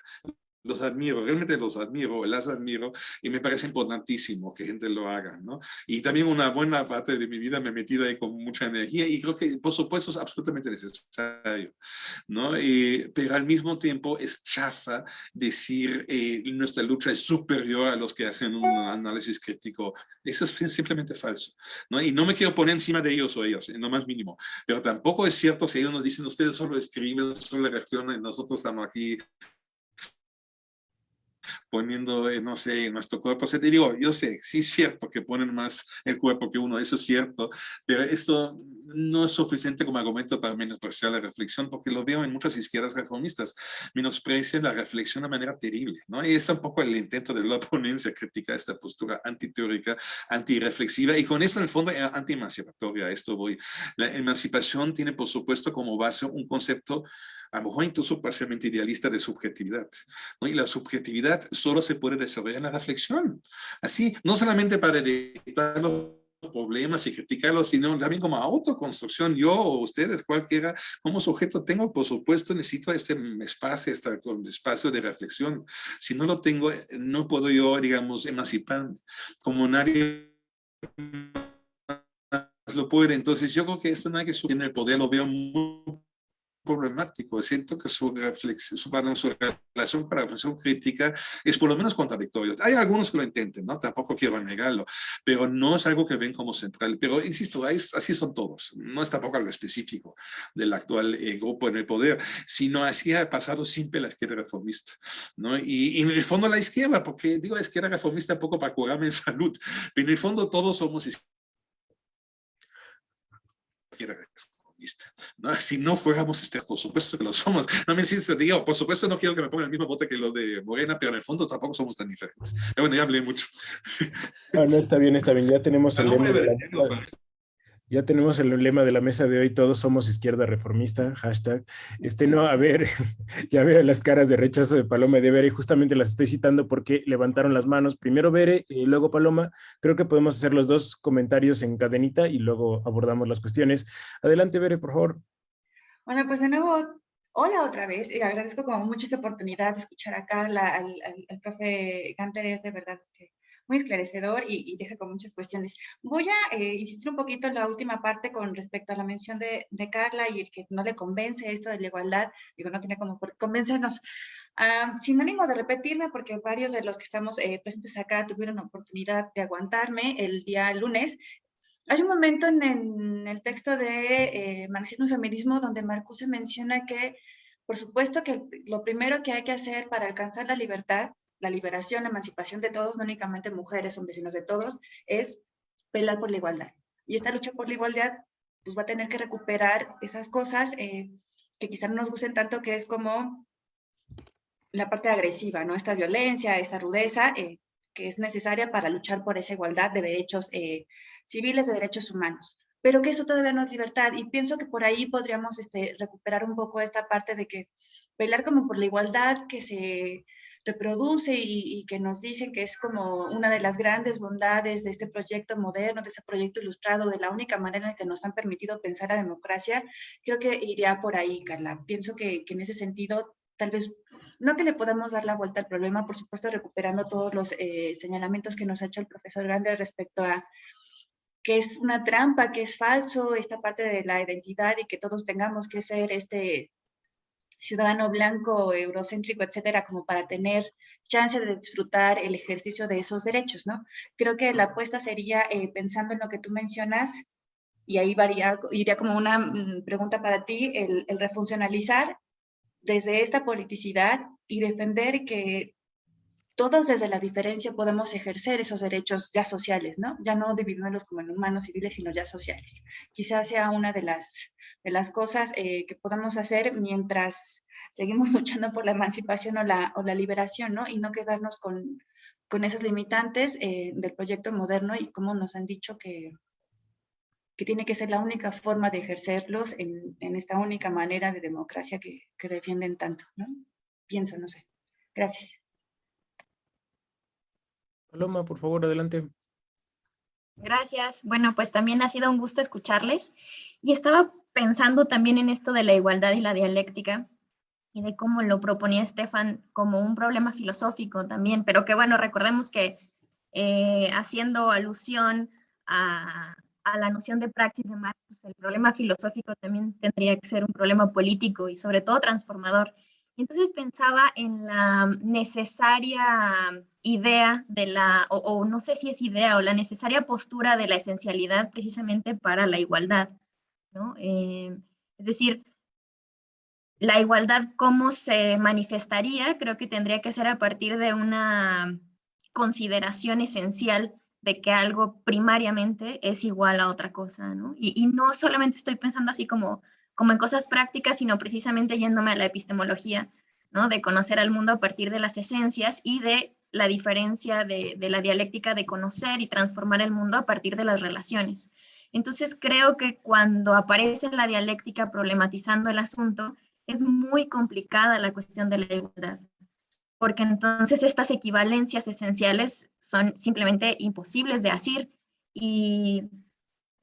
los admiro, realmente los admiro, las admiro y me parece importantísimo que gente lo haga, ¿no? Y también una buena parte de mi vida me he metido ahí con mucha energía y creo que por supuesto es absolutamente necesario, ¿no? pero al mismo tiempo es chafa decir eh, nuestra lucha es superior a los que hacen un análisis crítico. Eso es simplemente falso, ¿no? Y no me quiero poner encima de ellos o ellos, en lo más mínimo, pero tampoco es cierto si ellos nos dicen ustedes solo escriben, solo reaccionan, nosotros estamos aquí poniendo, eh, no sé, nuestro cuerpo. O te digo, yo sé, sí es cierto que ponen más el cuerpo que uno, eso es cierto, pero esto no es suficiente como argumento para menospreciar la reflexión, porque lo veo en muchas izquierdas reformistas, menosprecian la reflexión de manera terrible, ¿no? Y es un poco el intento de la ponencia criticar esta postura antiteórica, antireflexiva, y con eso en el fondo eh, anti-emancipatoria, esto voy. La emancipación tiene, por supuesto, como base un concepto a lo mejor incluso parcialmente idealista de subjetividad. Y la subjetividad solo se puede desarrollar en la reflexión. Así, no solamente para detectar los problemas y criticarlos, sino también como autoconstrucción. Yo o ustedes, cualquiera, como sujeto, tengo, por supuesto, necesito este espacio, este espacio de reflexión. Si no lo tengo, no puedo yo, digamos, emancipar como nadie lo puede. Entonces yo creo que esto no hay que subir el poder, lo veo muy problemático. Siento que su, reflexión, su, su relación para reflexión crítica es por lo menos contradictorio. Hay algunos que lo intenten, ¿no? Tampoco quiero negarlo, pero no es algo que ven como central. Pero insisto, así son todos. No es tampoco algo específico del actual eh, grupo en el poder, sino así ha pasado siempre la izquierda reformista, ¿no? Y, y, en el fondo la izquierda, porque digo izquierda reformista un poco para curarme en salud, pero en el fondo todos somos izquierda ¿no? Si no fuéramos, este, por supuesto que lo somos. No me siento, digo, por supuesto no quiero que me pongan el mismo bote que lo de Morena, pero en el fondo tampoco somos tan diferentes. Pero bueno, ya hablé mucho. No, no, está bien, está bien. Ya tenemos el lema de la, ya tenemos el lema de la mesa de hoy, todos somos izquierda reformista, hashtag. Este, no, a ver, ya veo las caras de rechazo de Paloma y de Bere, justamente las estoy citando porque levantaron las manos. Primero Bere y luego Paloma. Creo que podemos hacer los dos comentarios en cadenita y luego abordamos las cuestiones. Adelante, Bere, por favor. Bueno, pues de nuevo, hola otra vez. Y agradezco como mucho esta oportunidad de escuchar acá al, al, profe Ganter, es de verdad que muy esclarecedor y, deja con muchas cuestiones. Voy a eh, insistir un poquito en la última parte con respecto a la mención de, Carla y el que no le convence esto de la igualdad, digo, no tiene como por convencernos. Uh, sin ánimo de repetirme, porque varios de los que estamos eh, presentes acá tuvieron la oportunidad de aguantarme el día lunes, hay un momento en, el texto de eh, Marxismo y Feminismo donde Marcuse menciona que, por supuesto, que lo primero que hay que hacer para alcanzar la libertad la liberación, la emancipación de todos, no únicamente mujeres, hombres, sino de todos, es pelear por la igualdad. Y esta lucha por la igualdad, pues va a tener que recuperar esas cosas eh, que quizás no nos gusten tanto, que es como la parte agresiva, ¿no? Esta violencia, esta rudeza, eh, que es necesaria para luchar por esa igualdad de derechos eh, civiles, de derechos humanos. Pero que eso todavía no es libertad. Y pienso que por ahí podríamos este, recuperar un poco esta parte de que pelear como por la igualdad que se reproduce y, que nos dicen que es como una de las grandes bondades de este proyecto moderno, de este proyecto ilustrado, de la única manera en que nos han permitido pensar la democracia, creo que iría por ahí, Carla. Pienso que, en ese sentido tal vez, no que le podamos dar la vuelta al problema, por supuesto recuperando todos los eh, señalamientos que nos ha hecho el profesor Grande respecto a que es una trampa, que es falso, esta parte de la identidad y que todos tengamos que ser este ciudadano blanco, eurocéntrico, etcétera, como para tener chance de disfrutar el ejercicio de esos derechos, ¿no? Creo que la apuesta sería, eh, pensando en lo que tú mencionas, y ahí varía, iría como una mm, pregunta para ti, el, el refuncionalizar desde esta politicidad y defender que todos desde la diferencia podemos ejercer esos derechos ya sociales, ¿no? Ya no dividirlos como en humanos civiles, sino ya sociales. Quizás sea una de las, cosas eh, que podemos hacer mientras seguimos luchando por la emancipación o la, liberación, ¿no? Y no quedarnos con, con esas limitantes eh, del proyecto moderno y como nos han dicho que, tiene que ser la única forma de ejercerlos en, esta única manera de democracia que, que defienden tanto, ¿no? Pienso, no sé. Gracias. Paloma, por favor, adelante. Gracias. Bueno, pues también ha sido un gusto escucharles. Y estaba pensando también en esto de la igualdad y la dialéctica y de cómo lo proponía Estefan como un problema filosófico también, pero que bueno, recordemos que eh, haciendo alusión a, a, la noción de praxis de Marx, pues el problema filosófico también tendría que ser un problema político y sobre todo transformador. Entonces pensaba en la necesaria idea de la, o, no sé si es idea, o la necesaria postura de la esencialidad precisamente para la igualdad, ¿no? Eh, es decir, la igualdad, ¿cómo se manifestaría? Creo que tendría que ser a partir de una consideración esencial de que algo primariamente es igual a otra cosa, ¿no? Y, y no solamente estoy pensando así como como en cosas prácticas, sino precisamente yéndome a la epistemología, ¿no? De conocer al mundo a partir de las esencias y de la diferencia de, la dialéctica de conocer y transformar el mundo a partir de las relaciones. Entonces creo que cuando aparece la dialéctica problematizando el asunto, es muy complicada la cuestión de la igualdad, porque entonces estas equivalencias esenciales son simplemente imposibles de hacer y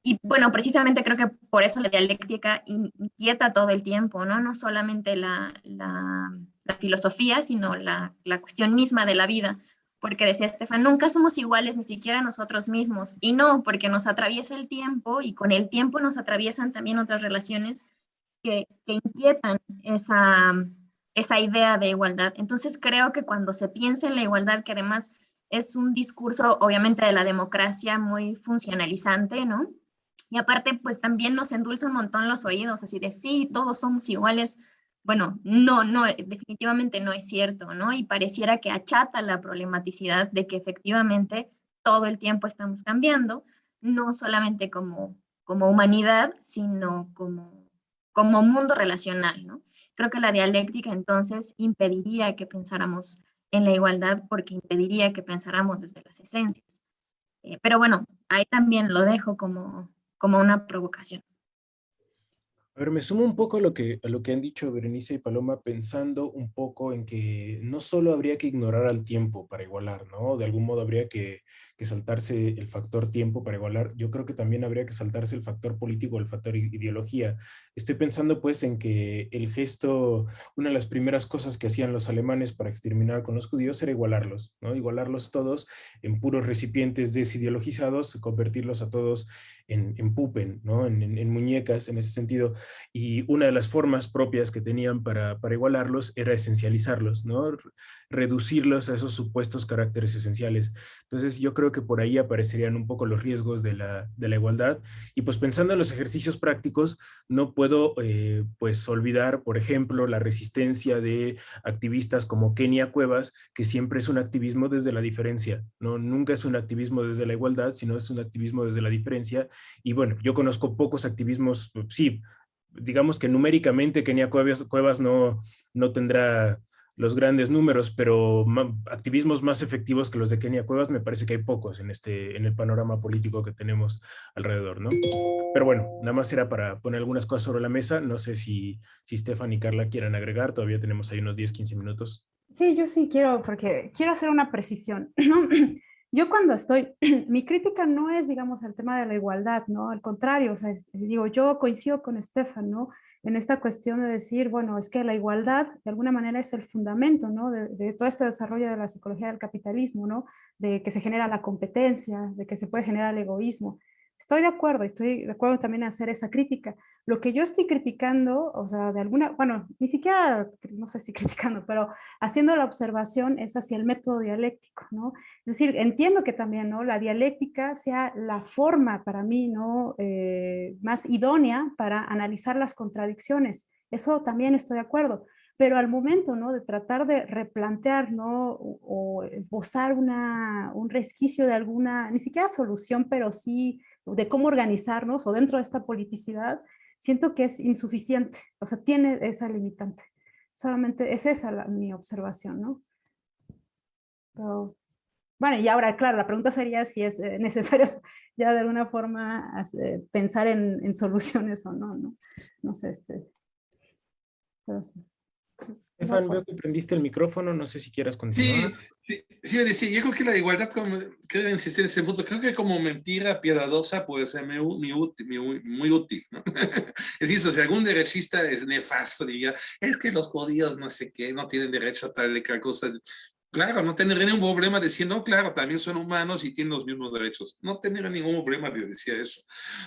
y bueno, precisamente creo que por eso la dialéctica inquieta todo el tiempo, ¿no? No solamente la, la, filosofía, sino la, la, cuestión misma de la vida. Porque decía Estefan, nunca somos iguales ni siquiera nosotros mismos. Y no, porque nos atraviesa el tiempo y con el tiempo nos atraviesan también otras relaciones que, que inquietan esa, esa idea de igualdad. Entonces creo que cuando se piensa en la igualdad, que además es un discurso obviamente de la democracia muy funcionalizante, ¿no? Y aparte, pues también nos endulza un montón los oídos, así de sí, todos somos iguales. Bueno, no, no, definitivamente no es cierto, ¿no? Y pareciera que achata la problematicidad de que efectivamente todo el tiempo estamos cambiando, no solamente como, como humanidad, sino como, como mundo relacional, ¿no? Creo que la dialéctica entonces impediría que pensáramos en la igualdad porque impediría que pensáramos desde las esencias. Eh, pero bueno, ahí también lo dejo como, como una provocación. A ver, me sumo un poco a lo, que, a lo que han dicho Berenice y Paloma, pensando un poco en que no solo habría que ignorar al tiempo para igualar, ¿no? De algún modo habría que, que saltarse el factor tiempo para igualar. Yo creo que también habría que saltarse el factor político, el factor ideología. Estoy pensando pues en que el gesto, una de las primeras cosas que hacían los alemanes para exterminar con los judíos era igualarlos, ¿no? Igualarlos todos en puros recipientes desideologizados, convertirlos a todos en, en pupen, ¿no? En, en, en muñecas en ese sentido y una de las formas propias que tenían para, para igualarlos era esencializarlos, ¿no? Reducirlos a esos supuestos caracteres esenciales. Entonces yo creo que por ahí aparecerían un poco los riesgos de la, de la igualdad y pues pensando en los ejercicios prácticos no puedo eh, pues olvidar por ejemplo la resistencia de activistas como Kenia Cuevas que siempre es un activismo desde la diferencia, ¿no? nunca es un activismo desde la igualdad sino es un activismo desde la diferencia y bueno yo conozco pocos activismos, sí, digamos que numéricamente Kenia Cuevas, Cuevas no, no tendrá los grandes números, pero activismos más efectivos que los de Kenia Cuevas me parece que hay pocos en, este, en el panorama político que tenemos alrededor, ¿no? Pero bueno, nada más era para poner algunas cosas sobre la mesa. No sé si, si Stefan y Carla quieran agregar, todavía tenemos ahí unos 10, 15 minutos. Sí, yo sí quiero, porque quiero hacer una precisión. Yo cuando estoy, mi crítica no es, digamos, el tema de la igualdad, ¿no? Al contrario, o sea, digo, yo coincido con Estefan, ¿no? En esta cuestión de decir, bueno, es que la igualdad de alguna manera es el fundamento, ¿no? De, todo este desarrollo de la psicología del capitalismo, ¿no? De que se genera la competencia, de que se puede generar el egoísmo. Estoy de acuerdo, estoy de acuerdo también en hacer esa crítica. Lo que yo estoy criticando, o sea, de alguna, bueno, ni siquiera, no sé si criticando, pero haciendo la observación es hacia el método dialéctico, ¿no? Es decir, entiendo que también, ¿no? La dialéctica sea la forma para mí, ¿no? Eh, más idónea para analizar las contradicciones. Eso también estoy de acuerdo. Pero al momento ¿no? de tratar de replantear ¿no? o, o esbozar una, un resquicio de alguna, ni siquiera solución, pero sí de cómo organizarnos o dentro de esta politicidad, siento que es insuficiente, o sea, tiene esa limitante. Solamente es esa la, mi observación, ¿no? Pero, bueno, y ahora, claro, la pregunta sería si es eh, necesario ya de alguna forma pensar en, en, soluciones o no, ¿no? No sé, este... Pero sí. Estefan, veo que prendiste el micrófono, no sé si quieras continuar. Sí, sí, decía, yo creo que la igualdad, como, quiero insistir en ese punto, creo que como mentira piadosa puede ser muy, muy, útil, muy, útil ¿no? es decir, si algún derechista es nefasto, diría, es que los judíos no sé qué, no tienen derecho a tal y cosa, Claro, no tendría ningún problema decir, no, claro, también son humanos y tienen los mismos derechos. No tendría ningún problema de decir eso,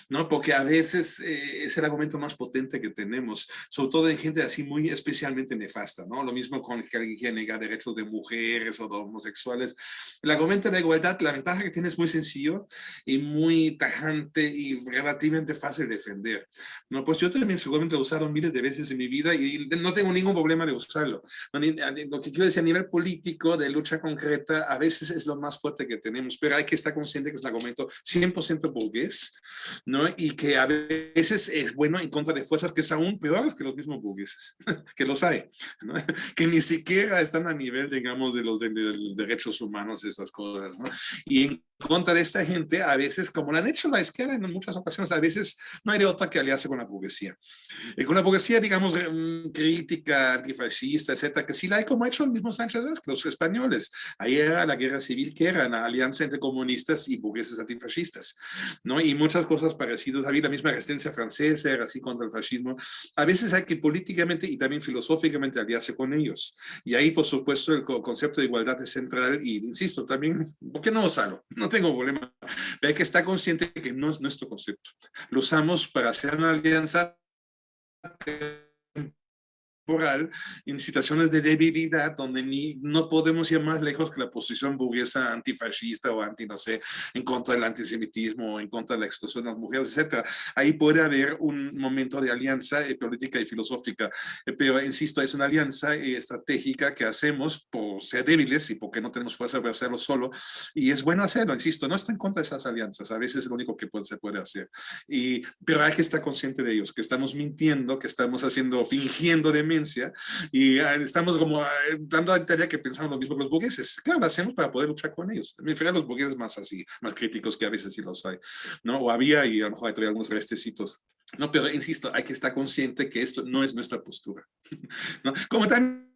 ¿no? Porque a veces eh, es el argumento más potente que tenemos, sobre todo en gente así muy especialmente nefasta, ¿no? Lo mismo con que alguien quiere derechos de mujeres o de homosexuales. El argumento de la igualdad, la ventaja que tiene es muy sencillo y muy tajante y relativamente fácil de defender, ¿no? Pues yo también seguramente he usado miles de veces en mi vida y no tengo ningún problema de usarlo. Lo que quiero decir a nivel político, de lucha concreta a veces es lo más fuerte que tenemos, pero hay que estar consciente que es un argumento 100% burgués, ¿no? Y que a veces es bueno en contra de fuerzas que son aún peores que los mismos burgueses, que los hay, ¿no? que ni siquiera están a nivel, digamos, de los de, derechos humanos, estas cosas, ¿no? Y en contra de esta gente, a veces, como lo han hecho la izquierda en muchas ocasiones, a veces no hay de otra que aliarse con la burguesía. Y con la burguesía, digamos, mm, crítica, antifascista, etcétera, que sí la hay como ha hecho el mismo Sánchez Vázquez, españoles. Ahí era la guerra civil que era una alianza entre comunistas y burgueses antifascistas, ¿no? Y muchas cosas parecidas. Había la misma resistencia francesa, era así contra el fascismo. A veces hay que políticamente y también filosóficamente aliarse con ellos. Y ahí, por supuesto, el concepto de igualdad es central y, insisto, también, ¿por qué no usarlo? No tengo problema. Hay que estar consciente que no es nuestro concepto. Lo usamos para hacer una alianza en situaciones de debilidad donde ni, no podemos ir más lejos que la posición burguesa antifascista o anti, no sé, en contra del antisemitismo, en contra de la exclusión de las mujeres, etc. Ahí puede haber un momento de alianza eh, política y filosófica, eh, pero insisto, es una alianza eh, estratégica que hacemos por ser débiles y porque no tenemos fuerza para hacerlo solo, y es bueno hacerlo, insisto, no estoy en contra de esas alianzas, a veces es lo único que puede, se puede hacer, y, pero hay que estar consciente de ellos, que estamos mintiendo, que estamos haciendo, fingiendo y ah, estamos como ah, dando a tarea que pensamos lo mismo los burgueses. Claro, lo hacemos para poder luchar con ellos. Me refiero a los burgueses más así, más críticos que a veces sí los hay, ¿no? O había y a lo mejor hay todavía algunos restecitos. No, pero insisto, hay que estar consciente que esto no es nuestra postura. ¿no? Como también,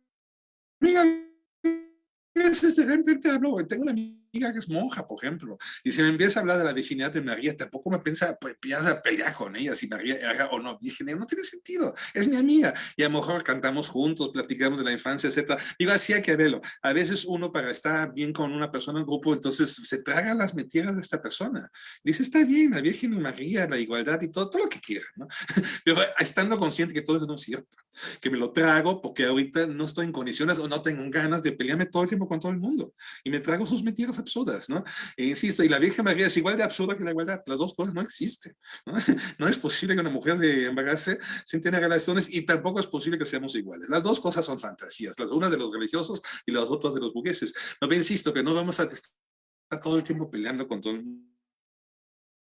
veces de repente hablo, tengo una amiga que es monja, por ejemplo, y si me empieza a hablar de la virginidad de María, tampoco me piensa, pues a pelear con ella, si María era o no virgen, no tiene sentido, es mi amiga, y a lo mejor cantamos juntos, platicamos de la infancia, etc. Digo, así hay que verlo. A veces uno para estar bien con una persona en grupo, entonces se traga las mentiras de esta persona. Dice, está bien, la Virgen María, la igualdad y todo, todo lo que quiera, ¿no? Pero estando consciente que todo eso no es cierto, que me lo trago porque ahorita no estoy en condiciones o no tengo ganas de pelearme todo el tiempo con todo el mundo, y me trago sus mentiras absurdas, ¿no? E insisto, y la Virgen María es igual de absurda que la igualdad, las dos cosas no existen, ¿no? No es posible que una mujer se embarace sin tener relaciones y tampoco es posible que seamos iguales. Las dos cosas son fantasías, las una de los religiosos y las otras de los burgueses. No, pero insisto que no vamos a estar todo el tiempo peleando con todo el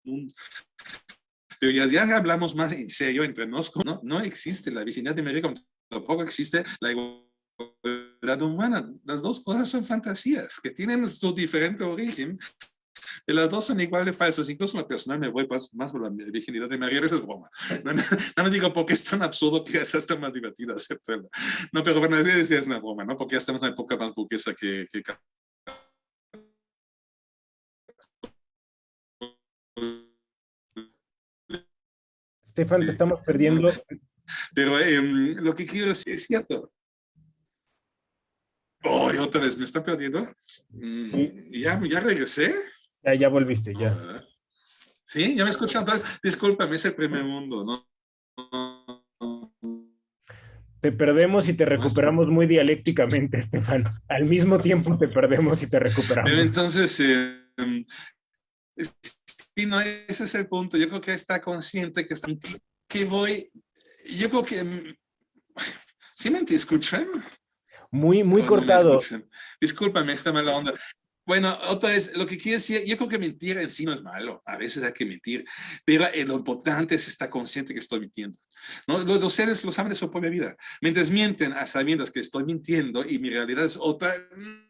mundo. Pero ya, ya hablamos más en serio entre nosotros, ¿no? No existe la virginidad de María, tampoco existe la igualdad humana. Las dos cosas son fantasías que tienen su diferente origen. Y las dos son igual de falsas. Incluso la personal me voy más, más por la virginidad de María. Eso es broma. No, me digo porque es tan absurdo que es hasta más divertido aceptarlo. No, pero bueno, es una broma, ¿no? Porque ya estamos en una época más burguesa que, que Estefan, te estamos perdiendo. Pero em, lo que quiero decir es cierto. Oh, otra vez, ¿me está perdiendo? Mm, sí. ¿Ya, ¿Ya regresé? Ya, ya volviste, ya. ¿Sí? ¿Ya me escuchan? Discúlpame, es el primer mundo, ¿no? Te perdemos y te recuperamos muy dialécticamente, Estefan. Al mismo tiempo te perdemos y te recuperamos. Pero entonces, Sí, no, ese es el punto. Yo creo que está consciente que está que voy, yo creo que, mm, ¿sí me escuchan? Muy, muy cortado. Discúlpame, está mala onda. Bueno, otra vez, lo que quiero decir, yo creo que mentir en sí no es malo, a veces hay que mentir, pero lo importante es estar consciente que estoy mintiendo. ¿no? Los, seres lo saben de su propia vida. Mientras mienten a sabiendas que estoy mintiendo y mi realidad es otra,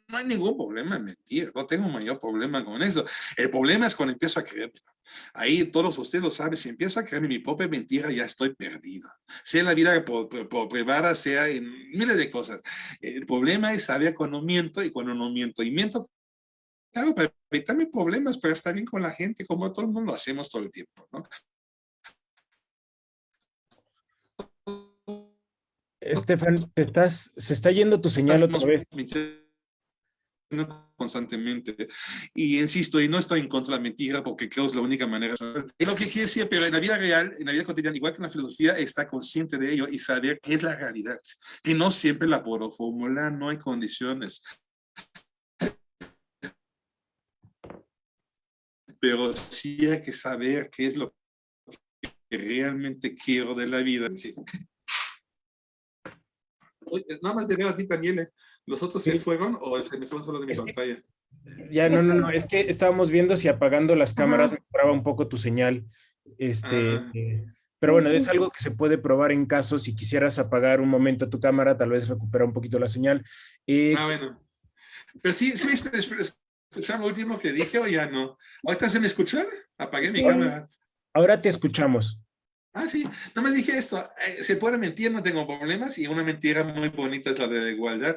no hay ningún problema en mentir, no tengo mayor problema con eso. El problema es cuando empiezo a creer. Ahí todos ustedes lo saben, si empiezo a creer mi propia mentira, ya estoy perdido. Sea en la vida por, privada, sea en miles de cosas. El problema es saber cuando miento y cuando no miento. Y miento Claro, para evitarme problemas, para estar bien con la gente, como todo el mundo lo hacemos todo el tiempo, ¿no? Estefan, estás, se está yendo tu señal otra vez. Constantemente. Y insisto, y no estoy en contra de la mentira porque creo que es la única manera. Es lo que quiero decir, pero en la vida real, en la vida cotidiana, igual que en la filosofía, está consciente de ello y saber qué es la realidad. Que no siempre la puedo formular, no hay condiciones. pero sí hay que saber qué es lo que realmente quiero de la vida. nada más te veo a ti, Daniel. ¿Los otros se fueron o se me fueron solo de mi pantalla? Ya, no, no, no, es que estábamos viendo si apagando las cámaras mejoraba un poco tu señal. Este, ah. pero bueno, es algo que se puede probar en caso, si quisieras apagar un momento tu cámara, tal vez recupera un poquito la señal. Eh, ah, bueno. Pero sí, sí, ¿Escucharon lo último que dije o ya no? ¿Ahorita se me escucha? Apagué mi cámara. Ahora te escuchamos. Ah, sí. No me dije esto. Eh, se puede mentir, no tengo problemas. Y una mentira muy bonita es la de la igualdad.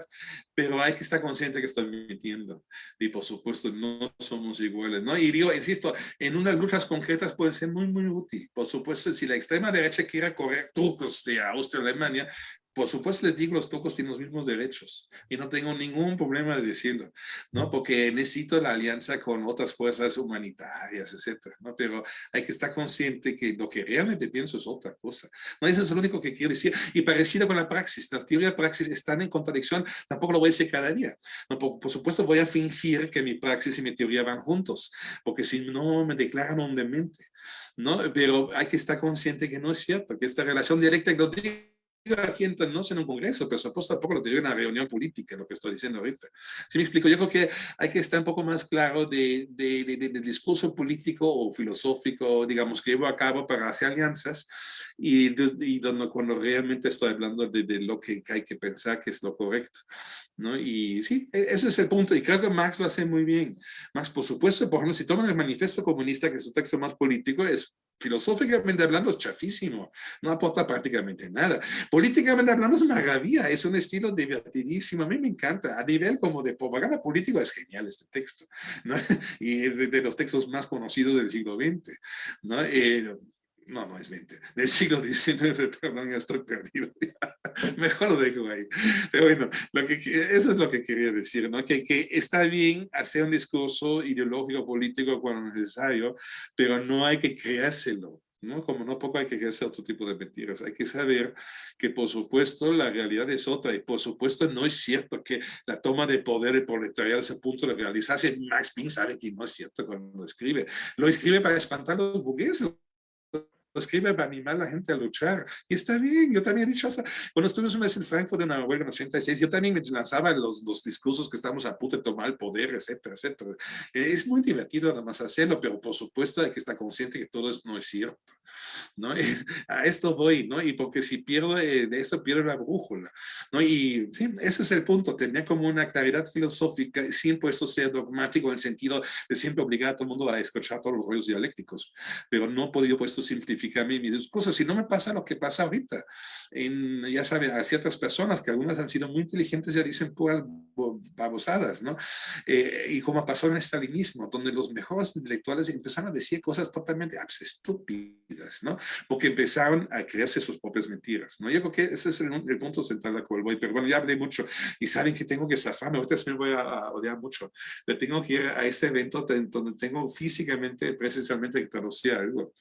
Pero hay que estar consciente que estoy mintiendo. Y por supuesto, no somos iguales. ¿no? Y digo, insisto, en unas luchas concretas puede ser muy, muy útil. Por supuesto, si la extrema derecha quiere correr trucos de Austria, Alemania, por supuesto les digo, los tocos tienen los mismos derechos y no tengo ningún problema de decirlo, ¿no? Porque necesito la alianza con otras fuerzas humanitarias, etcétera, ¿no? Pero hay que estar consciente que lo que realmente pienso es otra cosa. No, eso es lo único que quiero decir. Y parecido con la praxis, la teoría y la praxis están en contradicción, tampoco lo voy a decir cada día. ¿no? Por, por, supuesto voy a fingir que mi praxis y mi teoría van juntos, porque si no me declaran un demente, ¿no? Pero hay que estar consciente que no es cierto, que esta relación directa y lo digo aquí no en un congreso, pero supuesto tampoco lo digo en una reunión política, lo que estoy diciendo ahorita. Si me explico, yo creo que hay que estar un poco más claro de, de, de, del discurso político o filosófico, digamos, que llevo a cabo para hacer alianzas y, y donde, cuando realmente estoy hablando de, de, lo que hay que pensar que es lo correcto. ¿no? Y sí, e, ese es el punto. Y creo que Marx lo hace muy bien. Marx, por supuesto, por ejemplo, si toman el manifiesto comunista, que es su texto más político, es filosóficamente hablando es chafísimo, no aporta prácticamente nada. Políticamente hablando es maravilla, es un estilo divertidísimo, a mí me encanta, a nivel como de propaganda política es genial este texto, ¿no? y es de, los textos más conocidos del siglo XX. ¿no? Eh, no, no es 20, del siglo XIX, perdón, ya estoy perdido. Mejor lo dejo ahí. Pero bueno, lo que, eso es lo que quería decir, ¿no? Que, que está bien hacer un discurso ideológico, político cuando necesario, pero no hay que creárselo. ¿no? Como no poco hay que crearse otro tipo de mentiras. Hay que saber que, por supuesto, la realidad es otra. Y, por supuesto, no es cierto que la toma de poder y proletariado es el punto de realizarse. Max Pink sabe que no es cierto cuando lo escribe. Lo escribe para espantar a los burgueses, escribe para animar a la gente a luchar. Y está bien, yo también he dicho, cuando estuvimos un mes en Frankfurt en la huelga en 86, yo también me lanzaba los, los discursos que estamos a punto de tomar el poder, etcétera, etcétera. Es muy divertido nada más hacerlo, pero por supuesto hay que estar consciente que todo no es cierto. ¿no? a esto voy, ¿no? Y porque si pierdo de eso, pierdo la brújula, ¿no? Y sí, ese es el punto, tener como una claridad filosófica sin puesto ser dogmático en el sentido de siempre obligar a todo el mundo a escuchar todos los rollos dialécticos, pero no he podido puesto simplificar a mí mis discursos. Si no me pasa lo que pasa ahorita, en, ya saben, a ciertas personas que algunas han sido muy inteligentes ya dicen puras babosadas, ¿no? Eh, y como pasó en el stalinismo, donde los mejores intelectuales empezaron a decir cosas totalmente estúpidas, ¿no? Porque empezaron a crearse sus propias mentiras, ¿no? Yo creo que ese es el, punto central al cual voy, pero bueno, ya hablé mucho y saben que tengo que zafarme, ahorita me voy a, odiar mucho, pero tengo que ir a este evento donde tengo físicamente, presencialmente que traducir algo.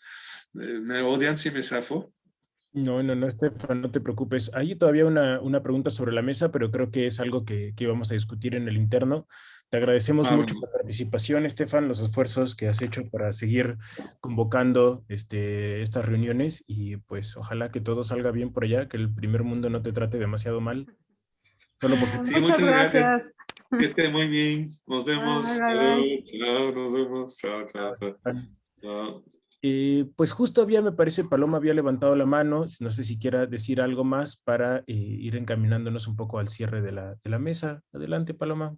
¿Me odian si me zafo? No, no, no, Estefan, no te preocupes. Hay todavía una, una, pregunta sobre la mesa, pero creo que es algo que, que vamos a discutir en el interno. Te agradecemos ah, mucho la participación, Estefan, los esfuerzos que has hecho para seguir convocando este, estas reuniones y pues ojalá que todo salga bien por allá, que el primer mundo no te trate demasiado mal. Solo porque... Sí, muchas, gracias. Que esté muy bien. Nos vemos. Chao, nos vemos. Chao, chao. chao. Eh, pues justo había, me parece, Paloma había levantado la mano, no sé si quiera decir algo más para eh, ir encaminándonos un poco al cierre de la, de la, mesa. Adelante, Paloma.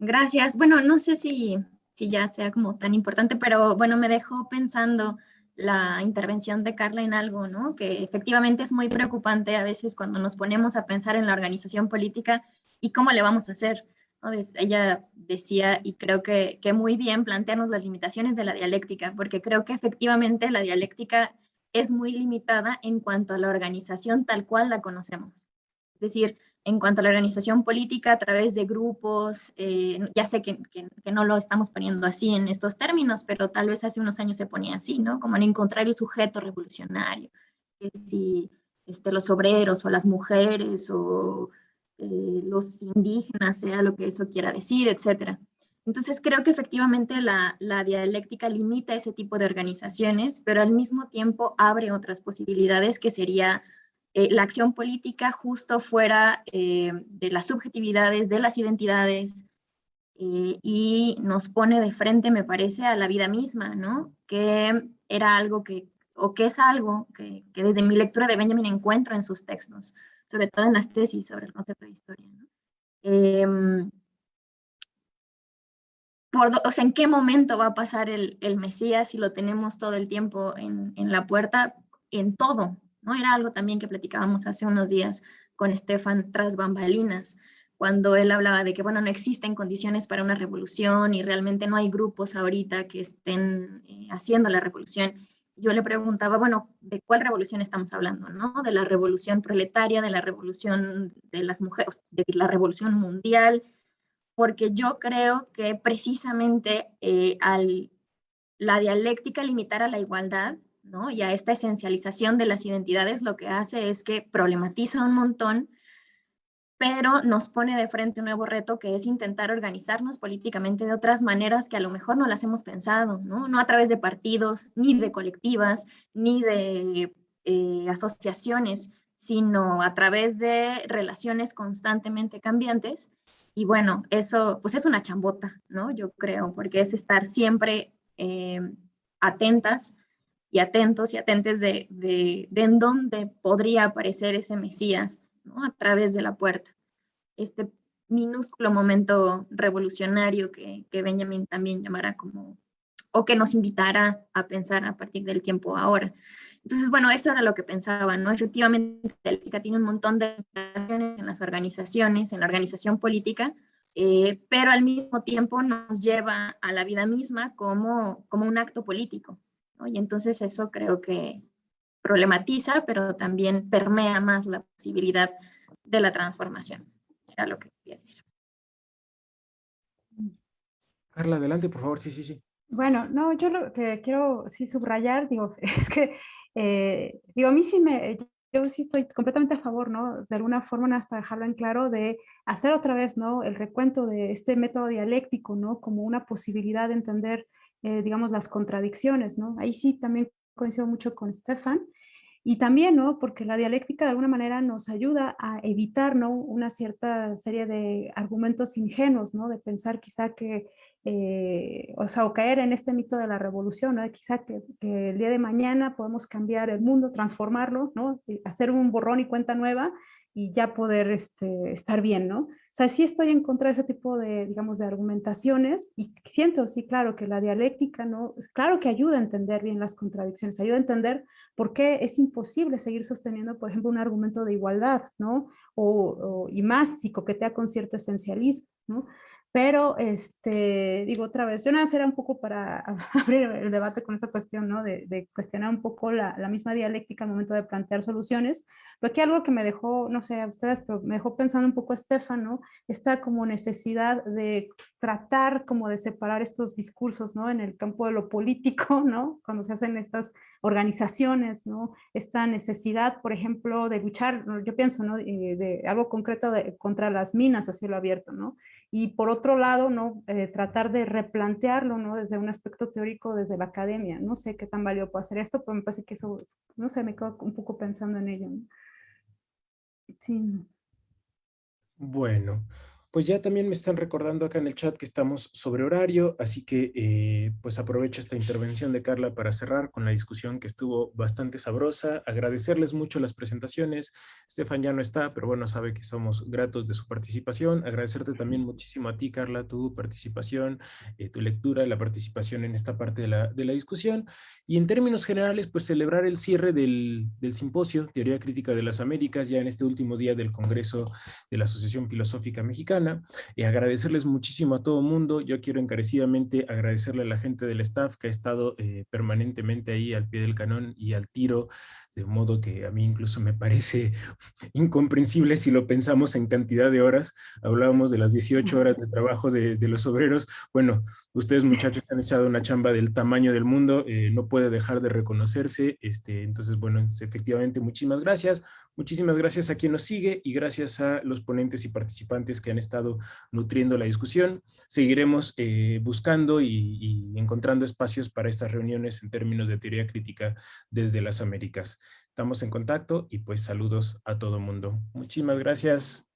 Gracias. Bueno, no sé si, si ya sea como tan importante, pero bueno, me dejó pensando la intervención de Carla en algo, ¿no? Que efectivamente es muy preocupante a veces cuando nos ponemos a pensar en la organización política y cómo le vamos a hacer. Ella decía, y creo que, muy bien, plantearnos las limitaciones de la dialéctica, porque creo que efectivamente la dialéctica es muy limitada en cuanto a la organización tal cual la conocemos. Es decir, en cuanto a la organización política a través de grupos, eh, ya sé que, que, no lo estamos poniendo así en estos términos, pero tal vez hace unos años se ponía así, ¿no? Como en encontrar el sujeto revolucionario, que si este, los obreros o las mujeres o eh, los indígenas, sea lo que eso quiera decir, etcétera. Entonces creo que efectivamente la, dialéctica limita ese tipo de organizaciones, pero al mismo tiempo abre otras posibilidades que sería eh, la acción política justo fuera eh, de las subjetividades, de las identidades, y nos pone de frente, me parece, a la vida misma, ¿no? Que era algo que, o que es algo que, que desde mi lectura de Benjamin encuentro en sus textos sobre todo en las tesis sobre el concepto de historia. Em, por, o sea, ¿en qué momento va a pasar el, el Mesías si lo tenemos todo el tiempo en, en, la puerta? En todo, ¿no? Era algo también que platicábamos hace unos días con Estefan tras bambalinas, cuando él hablaba de que, bueno, no existen condiciones para una revolución y realmente no hay grupos ahorita que estén eh, haciendo la revolución yo le preguntaba, bueno, ¿de cuál revolución estamos hablando? ¿no? De la revolución proletaria, de la revolución de las mujeres, de la revolución mundial, porque yo creo que precisamente eh, al la dialéctica limitar a la igualdad ¿no? y a esta esencialización de las identidades, lo que hace es que problematiza un montón pero nos pone de frente un nuevo reto que es intentar organizarnos políticamente de otras maneras que a lo mejor no las hemos pensado, ¿no? No a través de partidos, ni de colectivas, ni de eh, asociaciones, sino a través de relaciones constantemente cambiantes. Y bueno, eso pues es una chambota, ¿no? Yo creo, porque es estar siempre eh, atentas y atentos y atentes de, de, de en dónde podría aparecer ese Mesías, a través de la puerta. Este minúsculo momento revolucionario que, que Benjamin también llamará como, o que nos invitará a pensar a partir del tiempo ahora. Entonces, bueno, eso era lo que pensaba, ¿no? Efectivamente, la política tiene un montón de en las organizaciones, en la organización política, eh, pero al mismo tiempo nos lleva a la vida misma como, como un acto político, ¿no? Y entonces eso creo que, problematiza, pero también permea más la posibilidad de la transformación. Era lo que quería decir. Carla, adelante, por favor. Sí, sí, sí. Bueno, no, yo lo que quiero sí subrayar, digo, es que, eh, digo, a mí sí me, yo sí estoy completamente a favor, ¿no? De alguna forma, nada más para dejarlo en claro, de hacer otra vez, ¿no? El recuento de este método dialéctico, ¿no? Como una posibilidad de entender, eh, digamos, las contradicciones, ¿no? Ahí sí también coincido mucho con Stefan, y también, ¿no? Porque la dialéctica de alguna manera nos ayuda a evitar, ¿no? Una cierta serie de argumentos ingenuos, ¿no? De pensar quizá que, eh, o sea, o caer en este mito de la revolución, ¿no? Quizá que, que, el día de mañana podemos cambiar el mundo, transformarlo, ¿no? Hacer un borrón y cuenta nueva y ya poder este, estar bien, ¿no? O sea, sí estoy en contra de ese tipo de, digamos, de argumentaciones y siento, sí, claro, que la dialéctica, ¿no? Claro que ayuda a entender bien las contradicciones, ayuda a entender por qué es imposible seguir sosteniendo, por ejemplo, un argumento de igualdad, ¿no? O, y más si coquetea con cierto esencialismo, ¿no? Pero, este, digo otra vez, yo nada era un poco para abrir el debate con esa cuestión, ¿no? De, de cuestionar un poco la, la, misma dialéctica al momento de plantear soluciones. Pero aquí algo que me dejó, no sé a ustedes, pero me dejó pensando un poco Estefan, ¿no? Esta como necesidad de tratar como de separar estos discursos, ¿no? En el campo de lo político, ¿no? Cuando se hacen estas organizaciones, ¿no? Esta necesidad, por ejemplo, de luchar, yo pienso, ¿no? De, de algo concreto de, contra las minas a cielo abierto, ¿no? Y por otro lado, ¿no? Eh, tratar de replantearlo ¿no? desde un aspecto teórico, desde la academia. No sé qué tan válido puede hacer esto, pero me parece que eso, no sé, me quedo un poco pensando en ello. Sí. Bueno, Pues ya también me están recordando acá en el chat que estamos sobre horario, así que eh, pues aprovecho esta intervención de Carla para cerrar con la discusión que estuvo bastante sabrosa. Agradecerles mucho las presentaciones. Estefan ya no está, pero bueno, sabe que somos gratos de su participación. Agradecerte también muchísimo a ti, Carla, tu participación, eh, tu lectura, la participación en esta parte de la, de la, discusión. Y en términos generales, pues celebrar el cierre del, del simposio Teoría Crítica de las Américas, ya en este último día del Congreso de la Asociación Filosófica Mexicana y agradecerles muchísimo a todo mundo. Yo quiero encarecidamente agradecerle a la gente del staff que ha estado eh, permanentemente ahí al pie del canón y al tiro de modo que a mí incluso me parece incomprensible si lo pensamos en cantidad de horas. Hablábamos de las 18 horas de trabajo de, los obreros. Bueno, ustedes muchachos han echado una chamba del tamaño del mundo, eh, no puede dejar de reconocerse. Este, entonces, bueno, efectivamente, muchísimas gracias. Muchísimas gracias a quien nos sigue y gracias a los ponentes y participantes que han estado nutriendo la discusión. Seguiremos eh, buscando y, y encontrando espacios para estas reuniones en términos de teoría crítica desde las Américas. Estamos en contacto y pues saludos a todo mundo. Muchísimas gracias.